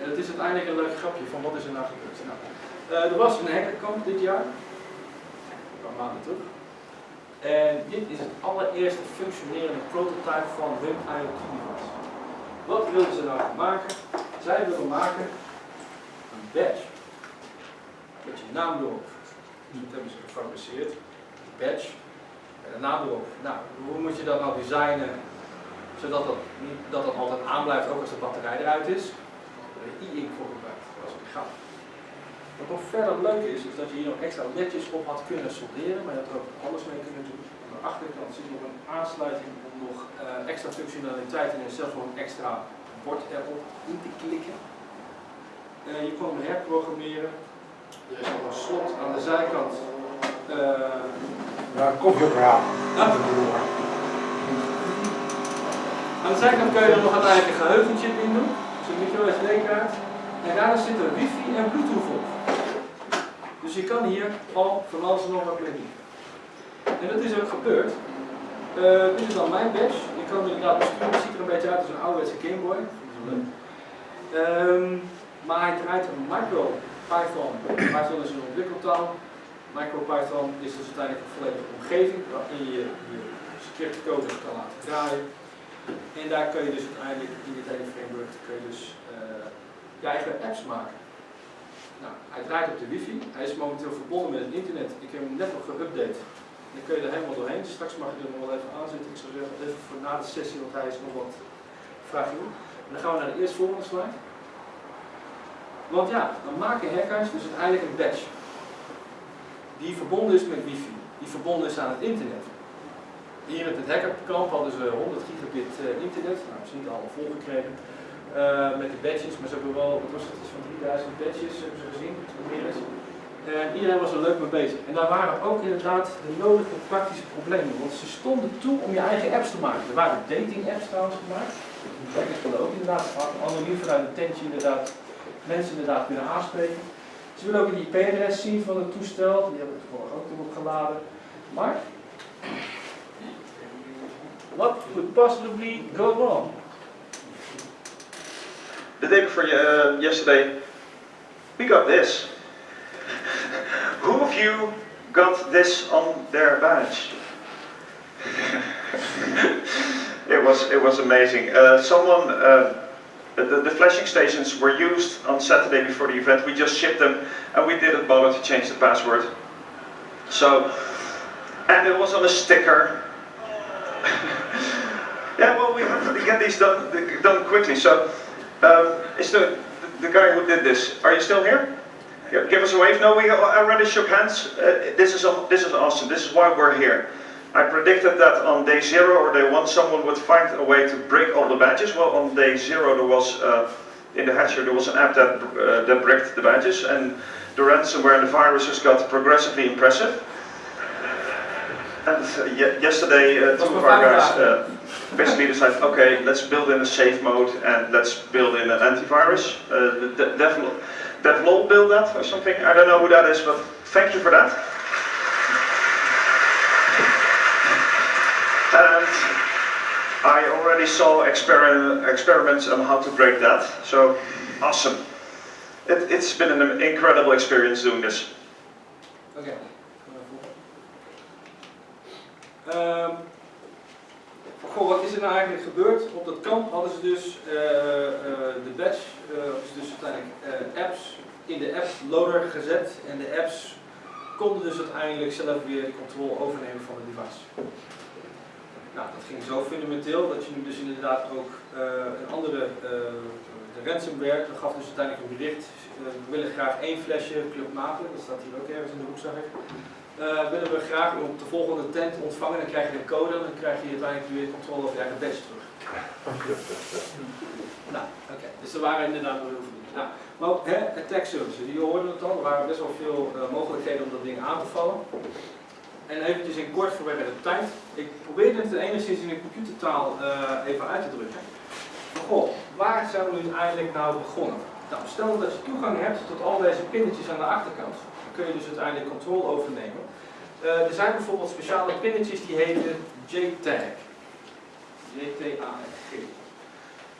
En het is uiteindelijk een leuk grapje van wat is er nou gebeurd. Nou, uh, er was een hackerkamp dit jaar, een paar maanden terug. En dit is het allereerste functionerende prototype van hun IoT device. Wat wilden ze nou maken? Zij wilden maken een badge. Met je naam. Dus dat hebben ze gefabriceerd. Badge. En erop. Nou, hoe moet je dat nou designen? Zodat dat, niet, dat het altijd aanblijft, ook als de batterij eruit is. Er is e-ink voor gebruikt. Dat een grap. Wat nog verder leuk is, is dat je hier nog extra ledjes op had kunnen solderen, maar je had er ook alles mee kunnen doen. Aan de achterkant zit nog een aansluiting om nog uh, extra functionaliteiten en zelfs nog een extra bord erop in te klikken. Uh, je kon hem herprogrammeren. Er is nog een slot aan de zijkant. Uh, ja, koffieapparaat. Ja. Aan de zijkant kun je er nog een geheugentje in doen. Dus een micro SD-kaart. En daar zit er wifi en bluetooth op. Dus je kan hier al van alles nog wat mee doen. En dat is ook gebeurd. Uh, dit is dan mijn badge. Je kan inderdaad besturen. Het ziet er een beetje uit als een ouderwetse Game Boy. Um, maar hij draait een micro Python. Python is een ontwikkeltaal. MicroPython is dus uiteindelijk een volledige omgeving waarin je je scriptcode kan laten draaien. En daar kun je dus uiteindelijk in dit hele framework kun je dus uh, je eigen apps maken. Nou, hij draait op de wifi, hij is momenteel verbonden met het internet. Ik heb hem net nog geüpdate. Dan kun je er helemaal doorheen. Straks mag je er nog wel even aanzetten. Ik zou zeggen, even voor na de sessie, want hij is nog wat doen. En dan gaan we naar de eerste volgende slide. Want ja, dan maken hackers dus uiteindelijk een badge. Die verbonden is met wifi. Die verbonden is aan het internet. Hier in het hackerkamp hadden ze 100 gigabit uh, internet. Nou, dat is niet allemaal volgekregen. Uh, met de badges, maar ze hebben wel, wat was het, iets van 3000 badges hebben ze gezien, meer is. En iedereen was er leuk mee bezig. En daar waren ook inderdaad de nodige praktische problemen, want ze stonden toe om je eigen apps te maken. Er waren dating apps trouwens gemaakt. Hackers willen ook inderdaad anoniem vanuit een tentje inderdaad mensen inderdaad kunnen aanspreken. Ze willen ook die IP-adres zien van het toestel, die hebben we toevallig ook erop geladen. Maar, what could possibly go wrong? the day before uh, yesterday, we got this. Who of you got this on their badge? it was it was amazing. Uh, someone, uh, the, the flashing stations were used on Saturday before the event. We just shipped them, and we didn't bother to change the password. So, and it was on a sticker. yeah, well, we have to get these done done quickly. So. Um, is the, the guy who did this, are you still here? Give us a wave. No, we already shook hands. Uh, this, is, this is awesome. This is why we're here. I predicted that on day zero or day one someone would find a way to break all the badges. Well, on day zero there was, uh, in the hatcher, there was an app that, uh, that bricked the badges and the ransomware and the viruses got progressively impressive. And uh, yesterday, uh, two of our guys uh, basically decided, okay, let's build in a safe mode and let's build in an antivirus. Uh, Dev, DevLol built that or something. I don't know who that is, but thank you for that. And I already saw exper experiments on how to break that. So awesome. It, it's been an incredible experience doing this. Okay. Um, goh, wat is er nou eigenlijk gebeurd? Op dat kamp hadden ze dus uh, uh, de badge, uh, dus uiteindelijk eh, apps in de app loader gezet en de apps konden dus uiteindelijk zelf weer de controle overnemen van het device. Nou, dat ging zo fundamenteel dat je nu dus inderdaad ook eh, een andere, eh, de ransomware, dat gaf dus uiteindelijk een bericht, eh, we willen graag één flesje Club Maple, dat staat hier ook ergens in de hoek zag ik. Willen we graag op de volgende tent ontvangen, dan krijg je een code en dan krijg je uiteindelijk weer controle over je eigen badge terug. Nou, oké, dus er waren inderdaad wel heel veel dingen. Nou, maar ook hè, attack services, die hoorden het al, er waren best wel veel mogelijkheden om dat ding aan te vallen. En eventjes in kort vanwege de tijd. Ik probeerde het enigszins in een computertaal eh, even uit te drukken. Maar goh, waar zijn we nu eigenlijk nou begonnen? Nou, stel dat je toegang hebt tot al deze pinnetjes aan de achterkant. Dan kun je dus uiteindelijk controle overnemen. Eh, er zijn bijvoorbeeld speciale pinnetjes die heten JTAG. J-T-A-G.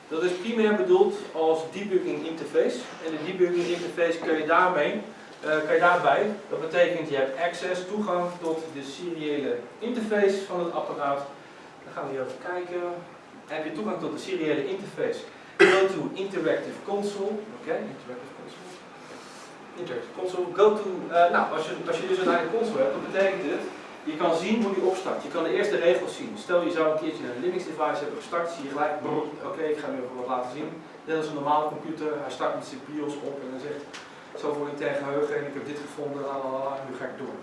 Dat is primair bedoeld als debugging interface. En de debugging interface kun je daarmee, kan je daarbij, dat betekent je hebt access, toegang tot de seriële interface van het apparaat. Dan gaan we hier even kijken. Heb je toegang tot de seriële interface? Go to interactive console. Oké, interactive console. Interactive console. Go to, eh, nou, als je, als je dus een eigen console hebt, dan betekent het je kan zien hoe die opstart. Je kan de eerste regels zien. Stel je zou een keertje een Linux device hebben gestart, zie je gelijk, oké, ik ga nu even wat laten zien. Dit is een normale computer, hij start met zijn BIOS op en dan zegt, zoveel intern geheugen en ik heb dit gevonden, la la la, nu ga ik door.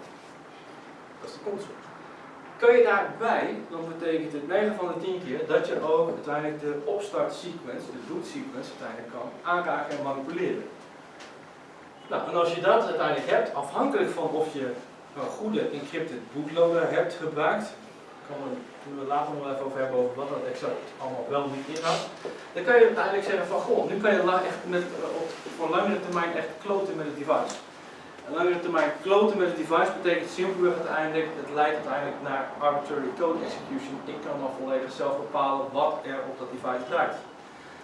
Dat is de console. Kun je daarbij, dan betekent het 9 van de 10 keer dat je ook uiteindelijk de opstart sequence, de boot sequence uiteindelijk kan aanraken en manipuleren. Nou, en als je dat uiteindelijk hebt, afhankelijk van of je een goede encrypted bootloader hebt gebruikt, we, we later nog even over hebben over wat dat exact allemaal wel niet inhoudt, dan kan je uiteindelijk zeggen van goh, nu kan je echt met, eh, op, voor langere termijn echt kloten met het device. En langere termijn kloten met het device betekent simpelweg uiteindelijk, het leidt uiteindelijk naar arbitrary code execution. Ik kan dan volledig zelf bepalen wat er op dat device draait.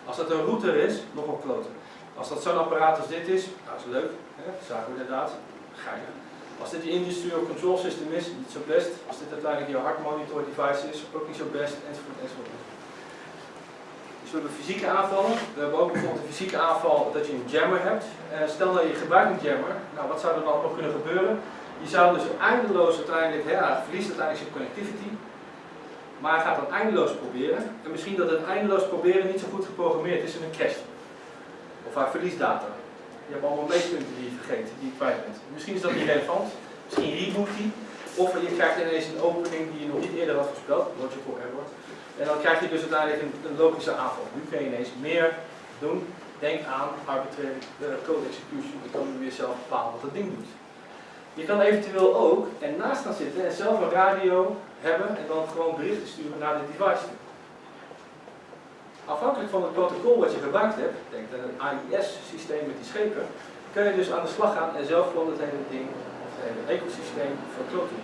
Als dat een router is, nog op kloten. Als dat zo'n apparaat als dit is, nou is leuk, hè? zagen we inderdaad, geinig. Als dit je industrial control system is, niet zo best. Als dit uiteindelijk je hard monitor device is, ook niet zo best, enzovoort, enzovoort. Dus we hebben fysieke aanvallen. We hebben ook bijvoorbeeld een fysieke aanval dat je een jammer hebt. Eh, stel dat je gebruikt een jammer, nou wat zou er dan nog kunnen gebeuren? Je zou dus eindeloos uiteindelijk, hij verliest uiteindelijk zijn connectivity. Maar gaat dan eindeloos proberen. En misschien dat het eindeloos proberen niet zo goed geprogrammeerd is en een crash. Of hij verliest data. Je hebt allemaal meetpunten die je vergeet, die je kwijt bent. Misschien is dat niet relevant. Misschien reboot die. Of je krijgt ineens een opening die je nog niet eerder had voorspeld, logical error. En dan krijg je dus uiteindelijk een, logische aanval. Nu kun je ineens meer doen. Denk aan arbitrary eh, code execution. Je kan nu weer zelf bepalen wat dat ding doet. Je kan eventueel ook ernaast gaan zitten en zelf een radio hebben en dan gewoon berichten sturen naar dit device. Afhankelijk van het protocol wat je gebruikt hebt, denk aan een AIS-systeem met die schepen, kun je dus aan de slag gaan en zelf gewoon het hele ding, het hele ecosysteem verkloten.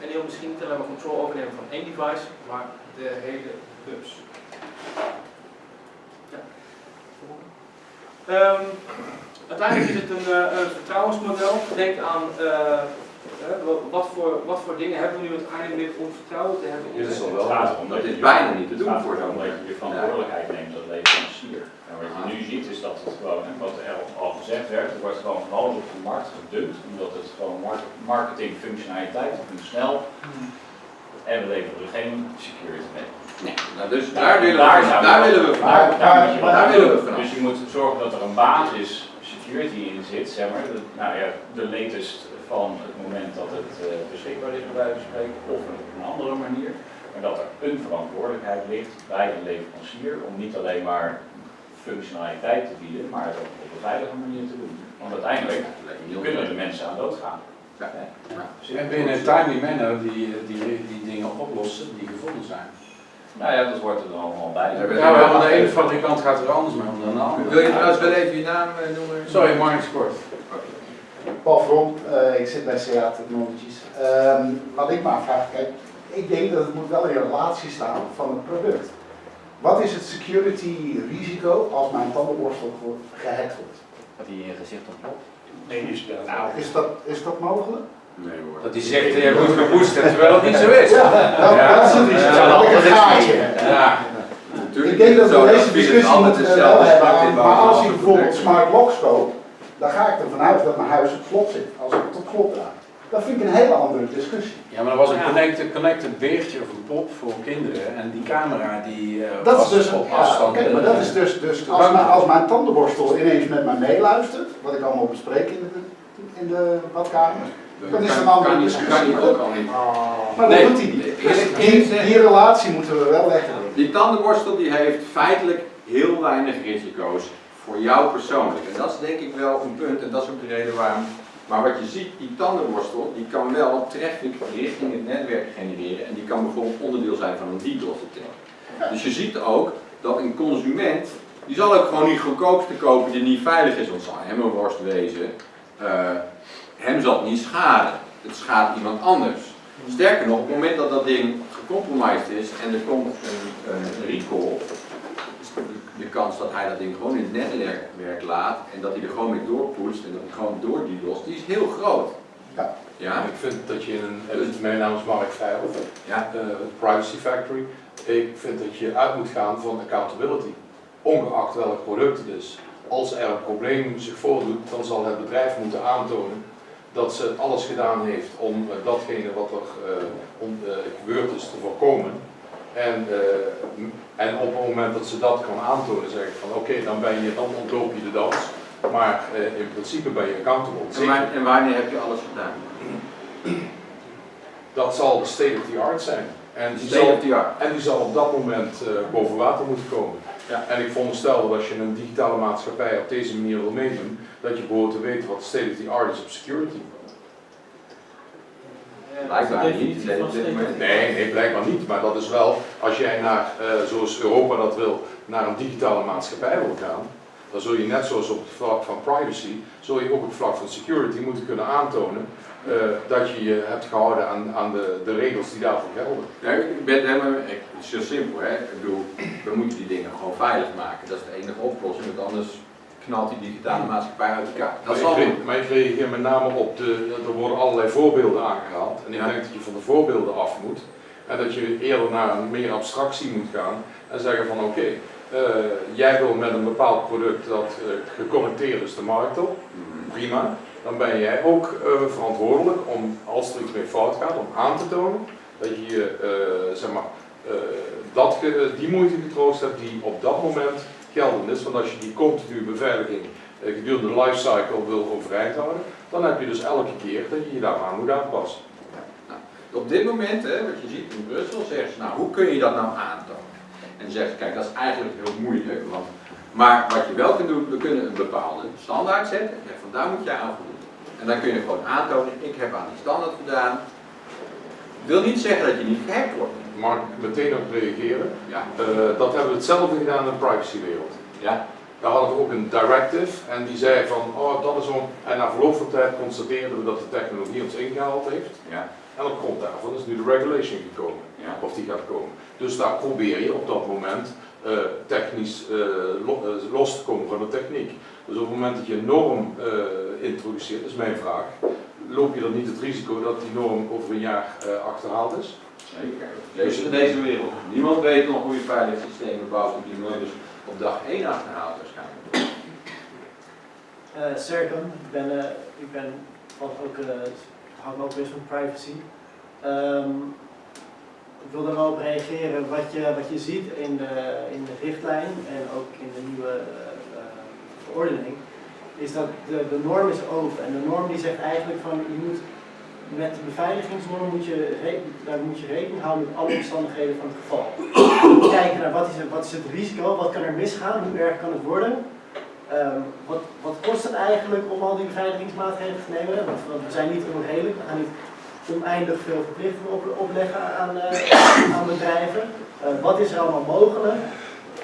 En heel misschien niet alleen maar control overnemen van één device, maar de hele bus. Ja. Ehm, uiteindelijk is het een, eh, vertrouwensmodel. Denk aan eh, wat- wat, voor, wat voor dingen hebben we nu uiteindelijk om vertrouwen te hebben in Dit is het- al wel Het gaat erom dat is je- bijna niet te Het doen voor zo'n dat je je verantwoordelijkheid neemt als leverancier. En wat je nu ziet is dat het gewoon, hè, wat er al gezegd werd, er wordt gewoon van alles op de markt gedumpt, omdat het gewoon mar- marketing functionaliteit moet snel. En we leveren er geen security mee. Nee, nou, dus daar willen we, daar willen we daar, vanaf. daar moet je Daar vanaf. willen we vanaf. Dus je moet zorgen dat er een basis security in zit, zeg maar. De, nou ja, de latest van het moment dat het eh, beschikbaar is, bij wijze van spreken, of op een andere manier. Maar dat er een verantwoordelijkheid ligt bij een leverancier om niet alleen maar functionaliteit te bieden, maar het ook op een veilige manier te doen. Want uiteindelijk kunnen de mensen aan doodgaan. Ja. Hè? Dus En binnen een timely manner die, die, die dingen oplossen die gevonden zijn. Nou ja, dat wordt er dan allemaal bij. Ja, maar van de ene fabrikant gaat er anders mee om dan de andere. Wil je trouwens wel even je naam eh, noemen? Sorry, Mark Kort. Paul Vrom, eh, ik zit bij CA Technologies. Ehm, wat ik me afvraag, kijk, ik denk dat het moet wel in relatie staan van het product. Wat is het security risico als mijn tandenborstel wordt gehackt wordt? Dat hij in je gezicht ontploft. Nee, die speelt. Nou, is dat, is dat mogelijk? Nee hoor. Dat hij zegt, je wordt geboosterd, terwijl het niet zo is. Ja, dat, Ja. dat is het. Ja, dat dat is. Ja. Natuurlijk Ik denk is dat we deze discussie altijd moeten hetzelfde wel hebben, maar als ik bijvoorbeeld smart locks koop, dan ga ik ervan uit dat mijn huis op slot zit, als ik het op slot draai. Dat vind ik een hele andere discussie. Ja, maar er was een connected, connected beertje of een pop voor kinderen en die camera die eh, Dat is was dus, op ja, afstand. oké, maar dat is dus, dus als, mijn, als mijn tandenborstel ineens met mij meeluistert, wat ik allemaal bespreek in de, in de badkamer, dan is het een kan, andere discussie. kan Maar ook dat- al niet. Maar Nee, dat doet hij niet. die, die relatie moeten we wel leggen. Die tandenborstel die heeft feitelijk heel weinig risico's voor jou persoonlijk. En dat is denk ik wel een punt en dat is ook de reden waarom. Maar wat je ziet, die tandenborstel, die kan wel traffic richting het netwerk genereren en die kan bijvoorbeeld onderdeel zijn van een DDoS attack. Dus je ziet ook dat een consument, die zal ook gewoon niet goedkoopste kopen die niet veilig is, want zal hem een worst wezen. Eh, hem zal het niet schaden. Het schaadt iemand anders. Sterker nog, op het moment dat dat ding gecompromised is en er komt een, een recall, is de, kans dat hij dat ding gewoon in het netwerk laat en dat hij er gewoon mee doorpoest en dat hij gewoon door die lost, die is heel groot. Ja. Ja? Ik vind dat je in een, eh, mijn naam is Mark Vijl, Ja. eh, Privacy Factory. Ik vind dat je uit moet gaan van accountability, ongeacht welk product het is. Als er een probleem zich voordoet, dan zal het bedrijf moeten aantonen dat ze alles gedaan heeft om eh, datgene wat er eh, on- eh, gebeurd is te voorkomen. En, en op het moment dat ze dat kan aantonen, zeg ik van oké, dan ben je, dan ontloop je de dans. Maar in principe ben je accountable. En, en wanneer heb je alles gedaan? Dat zal state of the art zijn. En die, zal, en die zal op dat moment boven water moeten komen. Ja. En ik veronderstel dat als je een digitale maatschappij op deze manier wil meedoen, dat je behoort te weten wat state of the art is op security. Blijkbaar niet. Nee, nee, blijkbaar niet. Maar dat is wel, als jij naar, eh, zoals Europa dat wil, naar een digitale maatschappij wil gaan, dan zul je net zoals op het vlak van privacy, zul je ook op het vlak van security moeten kunnen aantonen eh, dat je je hebt gehouden aan, aan de, de regels die daarvoor gelden. Ja, ik ben het helemaal Het is heel simpel, hè. Ik bedoel, we moeten die dingen gewoon veilig maken. Dat is de enige oplossing, want anders knalt die digitale maatschappij uit elkaar. Dat Maar zal ik, re- maar ik reageer met name op de, er worden allerlei voorbeelden aangehaald. En ik denk dat je van de voorbeelden af moet. En dat je eerder naar een meer abstractie moet gaan. En zeggen van oké, eh, jij wil met een bepaald product dat geconnecteerd is de markt op. Prima. Dan ben jij ook eh, verantwoordelijk om, als er iets mee fout gaat, om aan te tonen dat je zeg maar, dat, ge- die moeite getroost hebt die op dat moment geldend is. Want als je die continue beveiliging gedurende de lifecycle wil overeind houden, dan heb je dus elke keer dat je je daaraan moet aanpassen. Op dit moment, hè, wat je ziet in Brussel, zeggen ze, nou hoe kun je dat nou aantonen? En dan zeggen ze, kijk, dat is eigenlijk heel moeilijk, want, maar wat je wel kunt doen, we kunnen een bepaalde standaard zetten, en van daar moet je aan voldoen. En dan kun je gewoon aantonen, ik heb aan die standaard gedaan. Wil niet zeggen dat je niet gehackt wordt. Mag ik meteen op reageren? Ja. Eh, dat hebben we hetzelfde gedaan in de privacywereld. Ja. Daar hadden we ook een directive en die zei van, oh dat is zo'n... En na verloop van tijd constateerden we dat de technologie ons ingehaald heeft. Ja. En op grond daarvan is nu de regulation gekomen. Ja. Of die gaat komen. Dus daar probeer je op dat moment eh, technisch eh, lo- eh, los te komen van de techniek. Dus op het moment dat je een norm eh, introduceert, is mijn vraag, loop je dan niet het risico dat die norm over een jaar eh, achterhaald is? Zeker. Deze in deze wereld. Niemand weet nog hoe je veilig systemen bouwt op die manier, dus op dag 1 achterhaalt waarschijnlijk. Eh Serkan, ik ben, ik ben wat ook, eh hou me ook best van privacy. Ehm, ik wil daar reageren wat je, wat je ziet in de, in de richtlijn en ook in de nieuwe eh, verordening, is dat de, norm is open. En de norm die zegt eigenlijk van je moet met de beveiligingsnorm moet je, daar moet je rekening houden met alle omstandigheden van het geval. Kijken naar wat is, het, wat is het risico, wat kan er misgaan, hoe erg kan het worden. Ehm, wat, wat kost het eigenlijk om al die beveiligingsmaatregelen te nemen? Want we zijn niet onredelijk, we gaan niet oneindig veel verplichtingen op, opleggen aan, eh, aan bedrijven. Eh, wat is er allemaal mogelijk?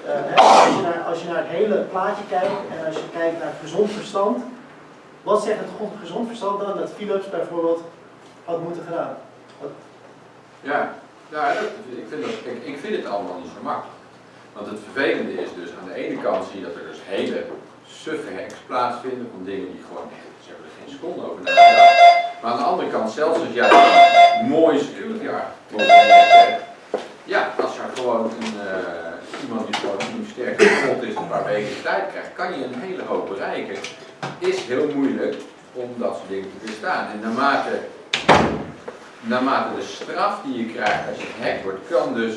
Eh, als, je naar, als je naar het hele plaatje kijkt en als je kijkt naar gezond verstand, wat zegt het gezond verstand dan dat Philips bijvoorbeeld had moeten gedaan? Wat- Ja, ik, vind dat, ik, ik vind het allemaal niet zo makkelijk. Want het vervelende is dus, aan de ene kant zie je dat er dus hele suffe hacks plaatsvinden van dingen die gewoon echt, ze hebben er geen over. Maar aan de andere kant, zelfs als jij een mooie security architectuur hebt, ja, als er gewoon een, eh, iemand die gewoon sterk kapot is een paar weken tijd krijgt, kan je een hele hoop bereiken. Is heel moeilijk om dat soort dingen te weerstaan. En naarmate, naarmate de straf die je krijgt als je gehackt wordt, kan dus,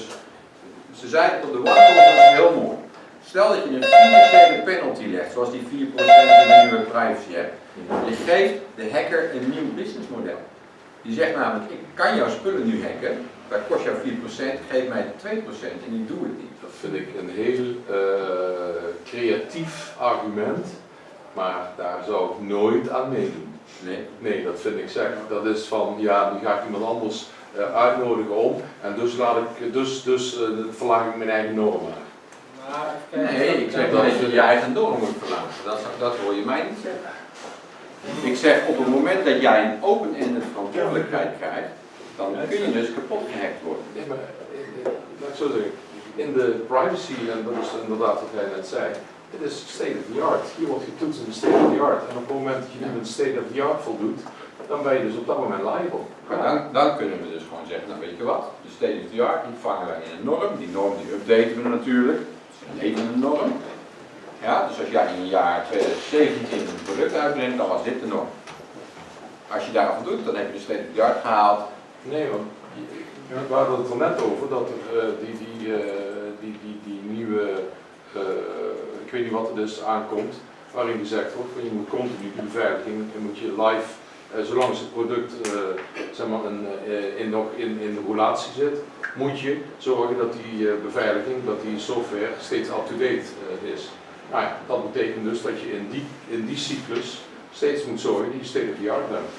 ze zeiden op de workshop, dat is heel mooi. Stel dat je een financiële penalty legt, zoals die 4% die de nieuwe privacy hebt. Je geeft de hacker een nieuw businessmodel. Die zegt namelijk, ik kan jouw spullen nu hacken, dat kost jou 4%, geef mij 2% en ik doe het niet. Dat vind ik een heel eh, creatief argument, maar daar zou ik nooit aan meedoen. Nee. Nee, dat vind ik zeg. Dat is van, ja, nu ga ik iemand anders eh, uitnodigen om en dus, laat ik, dus, dus eh, verlaag ik mijn eigen normen. Nee, ik zeg dat je je eigen norm moet verlaten. Dat, dat hoor je mij niet zeggen. Ik zeg op het moment dat jij een open-ended verantwoordelijkheid krijgt, dan kun je dus kapot gehackt worden. Nee, maar eh, eh, laat ik zo zeggen, in de privacy, en dat is inderdaad wat jij net zei, het is state of the art. Hier wordt getoetst in de state of the art. En op het moment dat je niet met state of the art voldoet, dan ben je dus op dat moment liable. Maar dan, dan kunnen we dus gewoon zeggen, nou weet je wat, de state of the art, die vangen wij in een norm. Die norm die updaten we natuurlijk. Een norm. Ja, dus als jij in het jaar 2017 een product uitbrengt, dan was dit de norm. Als je daaraan voldoet, dan heb je de state of the gehaald. Nee, want je- we hadden het er net over dat er eh, die, die, eh, die, die, die nieuwe, eh, ik weet niet wat het is, aankomt, waarin gezegd wordt je moet continu die beveiliging, je moet je live, zolang het product eh, zeg maar een, eh, in, nog in, in de relatie zit, moet je zorgen dat die eh, beveiliging, dat die software steeds up-to-date eh, is. Nou ja, dat betekent dus dat je in die, in die cyclus steeds moet zorgen dat je state of the art bent.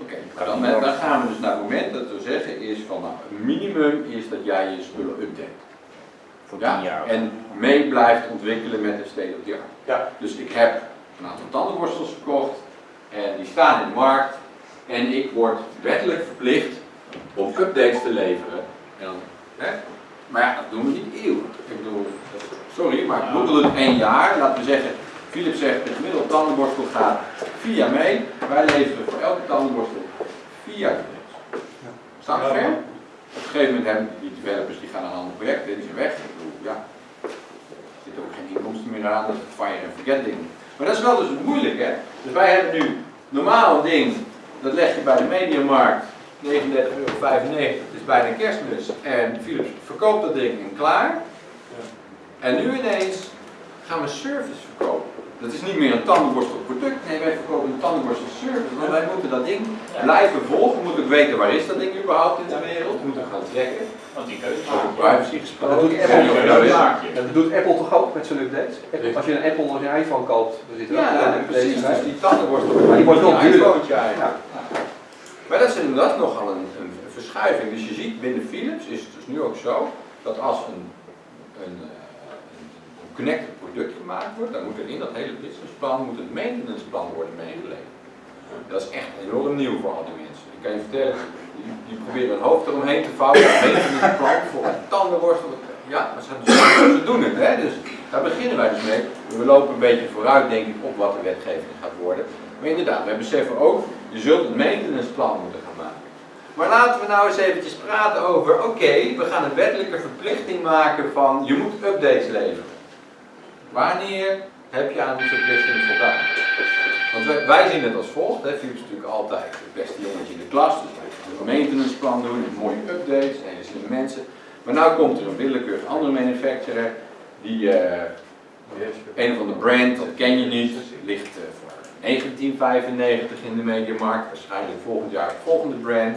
Oké, dan, dan gaan we dus naar het moment dat we zeggen is van nou, het minimum is dat jij je spullen update. Voor Ja, 10 jaar. en mee blijft ontwikkelen met de state of the art. Ja. Dus ik heb een aantal tandenborstels verkocht en die staan in de markt en ik word wettelijk verplicht om updates te leveren. En dan, hè? Maar ja, dat doen we niet eeuwig. Ik bedoel, sorry, maar Google doet één jaar. Laten we zeggen, Philips zegt de gemiddelde tandenborstel gaat vier jaar mee. Wij leveren voor elke tandenborstel vier jaar updates. Staan we ver? Op een gegeven moment hebben die developers die gaan naar een ander project, die zijn weg. Ik bedoel, ja, er zit ook geen inkomsten meer aan, dat is het fire and forget ding. Maar dat is wel dus moeilijk hè. Dus wij hebben nu normaal een ding, dat leg je bij de mediamarkt, 39,95 euro, het is bijna kerstmis. En Philips verkoopt dat ding en klaar. En nu ineens gaan we service verkopen. Dat is niet meer een tandenborstel product, nee wij verkopen een tandenborstel service. Want wij moeten dat ding blijven volgen, we moeten ook weten waar is dat ding überhaupt in de wereld, we moeten gaan trekken. Want die keuze Over privacy Dat gesproken. doet En Apple, dat doet- zaakje. dat doet Apple toch ook met zijn updates? Apple- als je een Apple, als je een iPhone koopt, dan zit er ook Ja, een precies. Dus die tandenborstel, Maar die wordt wel een duurder. iPhone eigenlijk. Ja. Maar dat is inderdaad nogal een, een verschuiving. Dus je ziet binnen Philips is het dus nu ook zo dat als een, een, eh, een, een connected gemaakt wordt, dan moet er in dat hele businessplan moet een maintenanceplan worden meegeleverd. Dat is echt enorm nieuw voor al die mensen. Ik kan je vertellen, die, die proberen hun hoofd eromheen te vouwen. Een maintenanceplan voor een tandenborstel. Ja, maar ze, ze doen het, hè? dus daar beginnen wij dus mee. We lopen een beetje vooruit, denk ik, op wat de wetgeving gaat worden. Maar inderdaad, wij beseffen ook, je zult een maintenanceplan moeten gaan maken. Maar laten we nou eens eventjes praten over, oké, we gaan een wettelijke verplichting maken van, je moet updates leveren. Wanneer heb je aan die verplichting voldaan? Want wij, zien het als volgt, hè, Philips is natuurlijk altijd het beste jongetje in de klas, dus een maintenanceplan doen, mooie updates, hele slimme mensen. Maar nu komt er een willekeurig andere manufacturer, die eh, een of ander brand, dat ken je niet, ligt eh, voor 1995 in de mediamarkt, waarschijnlijk volgend jaar het volgende brand.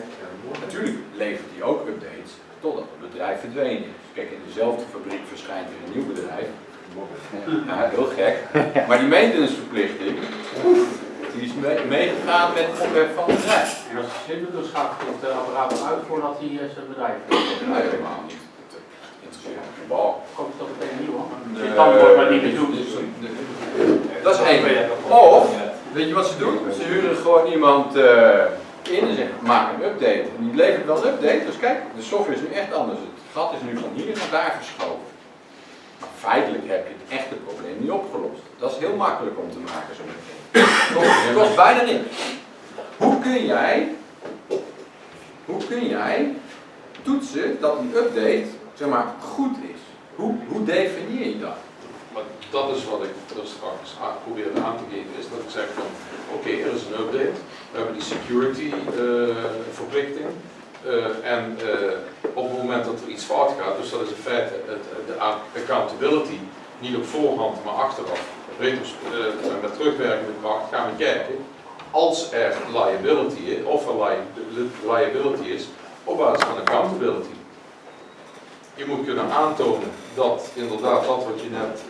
Natuurlijk levert die ook updates, totdat het bedrijf verdwenen is. Kijk, in dezelfde fabriek verschijnt weer een nieuw bedrijf. Ja, heel gek. Maar die maintenanceverplichting, die is mee- meegegaan met het ophef van het bedrijf. En als je zin doet, dan schakelt het apparaat uit voordat hij eh, zijn bedrijf Nee, helemaal niet. Interesseert me bal. Komt het dan meteen? Nee, Zit dan wordt maar niet meer dus- Dat is één. Of, weet je wat ze doen? Ze huren gewoon iemand eh, in en zeggen, maak een update. En die levert wel een update, dus kijk, de software is nu echt anders. Het gat is nu van hier naar daar verschoven. Feitelijk heb je het echte probleem niet opgelost. Dat is heel makkelijk om te maken zo'n. Het kost bijna niks. Hoe kun jij, hoe kun jij toetsen dat een update zeg maar, goed is? Hoe, hoe definieer je dat? Maar dat is wat ik er straks probeerde aan te geven, is dat ik zeg van oké, er is een update, we hebben die security eh, verplichting eh, en eh, op het moment dat er iets fout gaat, dus dat is in feite de accountability, niet op voorhand maar achteraf, retros- eh, met terugwerkende kracht gaan we kijken als er liability is, of er li- liability is, op basis van accountability. Je moet kunnen aantonen dat inderdaad dat wat je net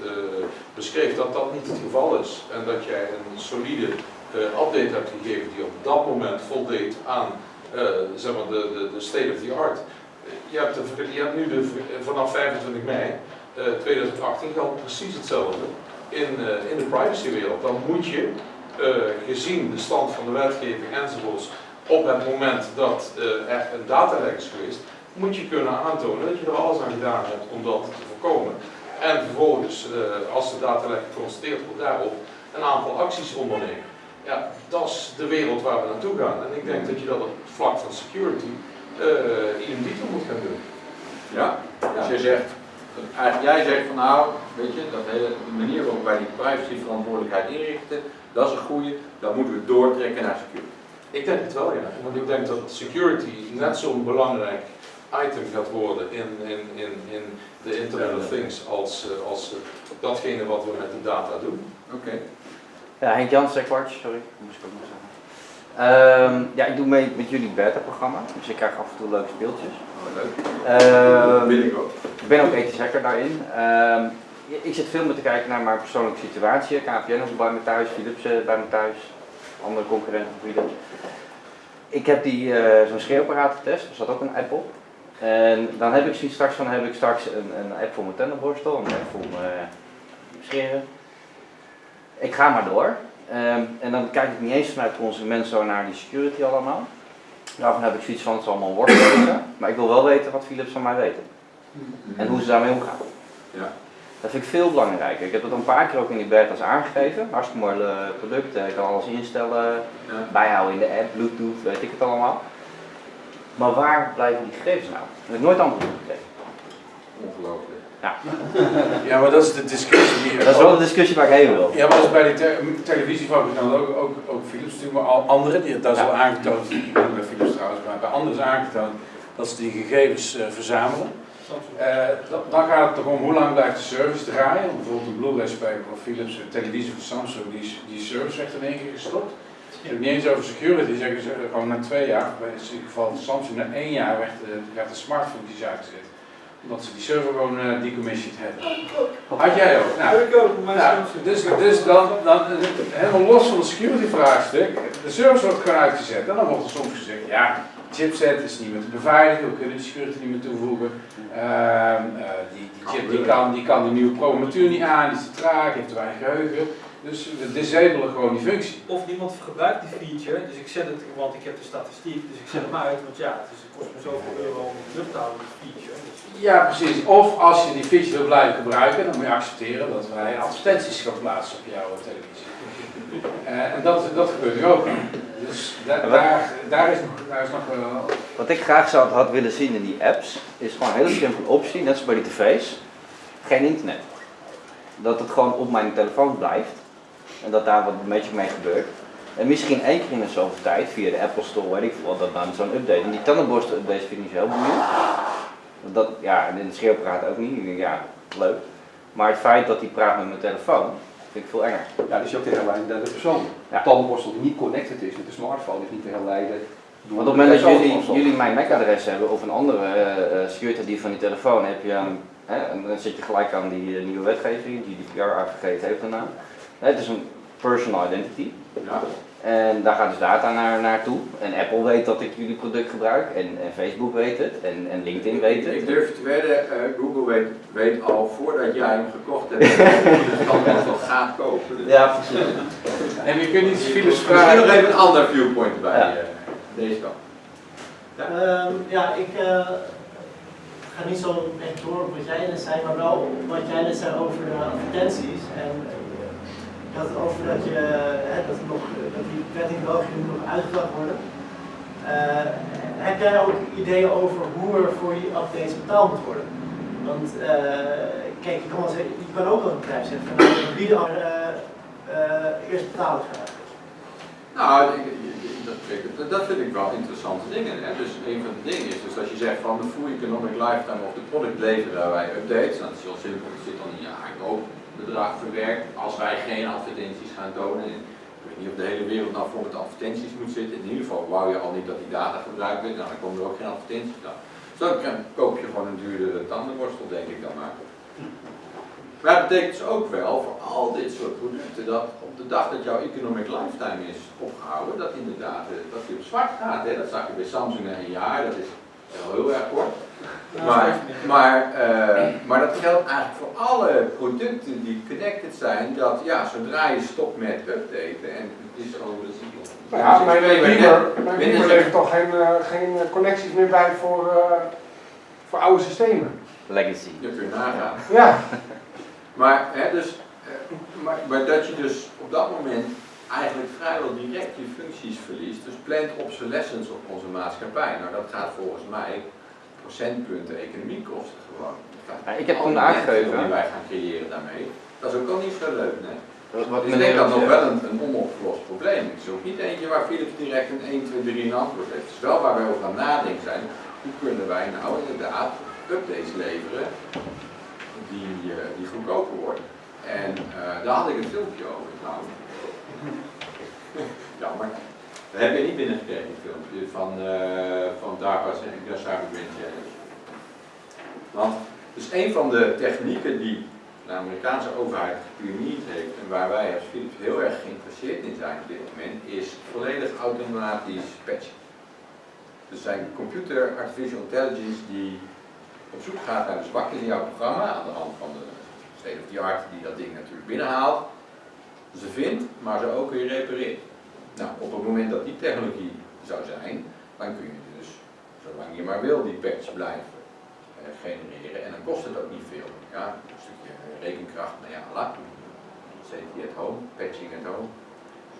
beschreef, dat dat niet het geval is. En dat jij een solide update hebt gegeven die op dat moment voldeed aan zeg maar de, de, de state of the art. Je hebt, je hebt nu de, vanaf 25 mei eh, 2018 geldt precies hetzelfde in, eh, in de privacywereld. Dan moet je, eh, gezien de stand van de wetgeving enzovoorts, op het moment dat eh, er een datalek is geweest, moet je kunnen aantonen dat je er alles aan gedaan hebt om dat te voorkomen. En vervolgens, eh, als de datalek geconstateerd wordt daarop, een aantal acties ondernemen. Ja, dat is de wereld waar we naartoe gaan. En ik denk dat je dat op het vlak van security uh, idem dito moet gaan doen. Ja, dus jij zegt, eigenlijk jij zegt van nou, weet je, dat hele de manier waarop wij die privacyverantwoordelijkheid inrichten, dat is een goede, dat moeten we doortrekken naar security. Ik denk het wel, ja. Want ik denk dat security net zo'n belangrijk item gaat worden in, in, in, in de Internet of Things als, uh, als datgene wat we met de data doen. Oké. Okay. Ja, Henk Jans, sorry, moest ik ook nog zeggen. Uh, ja, ik doe mee met jullie beta-programma, dus ik krijg af en toe leuke speeltjes. Oh, leuk. Wil ik ook. Ik ben ook ethisch hacker daarin. ik zit veel meer te kijken naar mijn persoonlijke situatie. KPN is bij me thuis, Philips bij me thuis, andere concurrenten van Philips. Ik heb die uh, zo'n scheerapparaat getest, er zat ook een app op. En dan heb ik zoiets straks van, heb ik straks een, een app voor mijn tandenborstel, een app voor mijn scheren. Ik ga maar door. Um, en dan kijk ik niet eens vanuit de consument zo naar die security allemaal. Daarvan heb ik zoiets van, het is allemaal worstelen, maar ik wil wel weten wat Philips van mij weten. En hoe ze daarmee omgaan. Ja. Dat vind ik veel belangrijker. Ik heb dat een paar keer ook in die beta's aangegeven. Hartstikke mooi uh, product, ik kan alles instellen, ja. bijhouden in de app, bluetooth, weet ik het allemaal. Maar waar blijven die gegevens nou? Dat heb ik nooit antwoord op gekregen. Ongelooflijk. Ja. ja, maar dat is de discussie die... Dat is wel de discussie waar ik heen wil. Ja, maar dat is bij die te televisiefabrikanten ook, ook, ook Philips natuurlijk, maar al anderen, die, dat is al aangetoond, niet bij Philips trouwens, maar bij anderen is aangetoond dat ze die gegevens uh, verzamelen. Uh, dan gaat het toch om hoe lang blijft de service draaien. Bijvoorbeeld een Blu-ray speler van Philips, een televisie van Samsung, die, die service werd in één keer gestopt. Je hebt niet eens over security, zeggen ze gewoon na twee jaar, bij het geval van Samsung, na één jaar werd de, werd de smartfuncties uitgezet omdat ze die server gewoon uh, decommissioned hebben. Had jij ook? Nou, ik ook, maar nou, dus, dus dan, dan, helemaal los van het security vraagstuk, de server wordt gewoon uitgezet en dan wordt er soms gezegd, ja, chipset is niet meer te beveiligen, we kunnen de security niet meer toevoegen. Uh, uh, die, die chip die kan, die kan de nieuwe programmatuur niet aan, die is te traag, heeft te weinig geheugen. Dus we disabelen gewoon die functie. Of niemand gebruikt die feature, dus ik zet het, want ik heb de statistiek, dus ik zet hem uit, want ja, het kost me zoveel euro om het lucht te houden, die feature. Ja, precies. Of als je die feature wil blijven gebruiken, dan moet je accepteren dat wij advertenties gaan plaatsen op jouw televisie. Uh, en dat, dat gebeurt nu ook. Dus da daar, daar, is nog, daar is nog wel... Wat ik graag zou had willen zien in die apps, is gewoon een hele simpele optie, net zoals bij die tv's. Geen internet. Dat het gewoon op mijn telefoon blijft. En dat daar wat een beetje mee gebeurt. En misschien één keer in de zoveel tijd, via de Apple Store, weet ik veel, dat dan zo'n update. En die tandenborstel updates vind ik niet zo heel benieuwd. Dat, ja, en in het scheelpraat ook niet. Ik denk, ja, leuk. Maar het feit dat hij praat met mijn telefoon, vind ik veel enger. Ja, dus je ook te herleiden naar de persoon. Ja. Tandenborstel die niet connected is met de smartphone is niet te herleiden. Want op het moment dat jullie, jullie mijn MAC-adres hebben of een andere uh, security die van die telefoon, heb je, um, hè, en dan zit je gelijk aan die uh, nieuwe wetgeving, GDPR, AVG, het heeft naam. Het is een personal identity. Ja. En daar gaat dus data naar, naartoe. En Apple weet dat ik jullie product gebruik. En, en Facebook weet het. En, en LinkedIn weet het. Ik durf te wedden, uh, Google weet, weet al voordat jij hem gekocht hebt, dat je het al gaat kopen. Dus. Ja, precies. En je kunt niet Philips vragen. Misschien nog even een ander viewpoint bij ja. uh, deze kant. Ja, um, ja ik uh, ga niet zo echt door op wat jij net zei, maar wel wat jij net zei over de advertenties. En, dat over dat, je, hè, dat, nog, dat die in nog worden. Uh, heb jij ook ideeën over hoe er voor die updates betaald moet worden? Want eh, kijk, je kan, wel zeggen, je kan ook wel een bedrijf zetten van eh, eh, eerst betalen graag. Nou, dat, dat vind ik wel interessante dingen. Hè. Dus een van de dingen is, dus als je zegt van de full economic lifetime of de product leveren wij updates, nou, dat is heel simpel, er zit dan een jaarkoopbedrag verwerkt. Als wij geen advertenties gaan tonen, en ik weet niet of de hele wereld nou vol met advertenties moet zitten, in ieder geval wou je al niet dat die data gebruikt werd, nou, dan komen er ook geen advertenties dan. Dus dan koop je gewoon een duurdere tandenborstel, denk ik dan maar. Maar het betekent dus ook wel voor al dit soort producten dat op de dag dat jouw economic lifetime is opgehouden, dat inderdaad eh, dat die op zwart gaat. Hè. Dat zag je bij Samsung na een jaar, dat wel heel erg kort. Maar, maar, eh, maar dat geldt eigenlijk voor alle producten die connected zijn, dat ja, zodra je stopt met updaten en het is dat is Nou ja, mijn twee Beamer, weken- mijn binnen Beamer levert toch geen, eh, geen eh, connecties meer bij voor, eh, voor oude systemen. Legacy. Dat kun je nagaan. Ja. Maar, hè, dus, eh, maar, maar dat je dus op dat moment eigenlijk vrijwel direct je functies verliest. Dus plant obsolescence op onze maatschappij. Nou, dat gaat volgens mij procentpunten economie kosten gewoon. Ja, ik heb toen aangegeven- die wij gaan creëren daarmee. Dat is ook al niet zo leuk, nee. Wat- dus ik denk dat nog wel een, een onopgelost probleem. Het is ook niet eentje waar Philips direct een 1, 2, 3 een antwoord heeft. Het is wel waar wij over aan nadenken zijn. Hoe kunnen wij nou inderdaad updates leveren die, eh, die goedkoper worden. En eh, daar had ik een filmpje over trouwens. Jammer. Heb je niet binnengekregen, die filmpje van, eh van DARPA's en Green Challenge. Want dus een van de technieken die de Amerikaanse overheid gepionierd heeft en waar wij als Philips heel erg geïnteresseerd in zijn op dit moment, is volledig automatisch patchen. Dus zijn computer artificial intelligence die op zoek gaat naar de zwakte in jouw programma aan de hand van de state of the art die dat ding natuurlijk binnenhaalt. Ze vindt, maar ze ook weer repareert. Nou, op het moment dat die technologie zou zijn, dan kun je dus, zolang je maar wil, die patch blijven eh, genereren. En dan kost het ook niet veel. Ja, een stukje rekenkracht, nou ja, la. Safety at home, patching at home.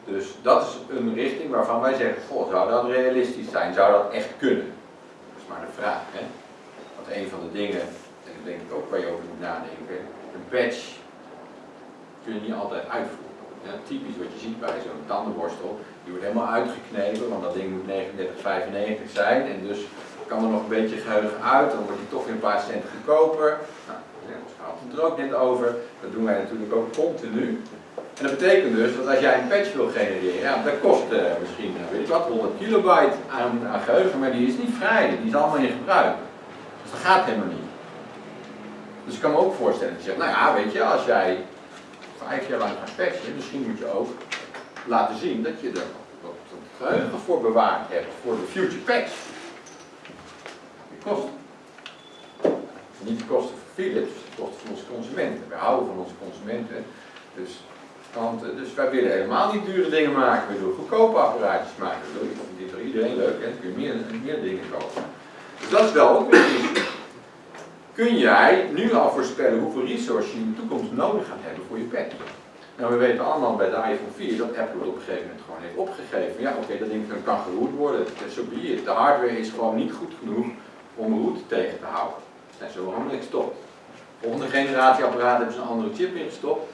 Dus dat is een richting waarvan wij zeggen, goh, zou dat realistisch zijn? Zou dat echt kunnen? Dat is maar de vraag, hè. Want een van de dingen, en dat denk ik ook waar je over moet nadenken, een patch kun je niet altijd uitvoeren. Ja, typisch wat je ziet bij zo'n tandenborstel, die wordt helemaal uitgeknepen, want dat ding moet 39,95 zijn en dus kan er nog een beetje geheugen uit, dan wordt die toch weer een paar cent goedkoper. Nou, ons gaat het er ook net over, dat doen wij natuurlijk ook continu. En dat betekent dus dat als jij een patch wil genereren, ja, dat kost eh, misschien, eh, weet ik wat, 100 kilobyte aan, aan geheugen, maar die is niet vrij, die is allemaal in gebruik. Dus dat gaat helemaal niet. Dus ik kan me ook voorstellen dat je zegt, nou ja, weet je, als jij vijf jaar lang gaat patchen, misschien moet je ook laten zien dat je er wat geheugen voor bewaard hebt voor de future patch. Die kosten. Niet de kosten voor Philips, de kosten voor onze consumenten. Wij houden van onze consumenten. Dus, want, dus wij willen helemaal niet dure dingen maken, we willen goedkope apparaatjes maken. Dat dit voor iedereen leuk, dan kun je meer, meer dingen kopen. Dus dat is wel ook iets. Kun jij nu al voorspellen hoeveel resources je in de toekomst nodig gaat hebben voor je patch? Nou, we weten allemaal bij de iPhone 4 dat Apple het op een gegeven moment gewoon heeft opgegeven. Ja, oké, dat ding kan geroerd worden, zo so be. De hardware is gewoon niet goed genoeg om route tegen te houden. Zijn ze waarom niks gestopt. Volgende generatie apparaat hebben ze een andere chip in gestopt.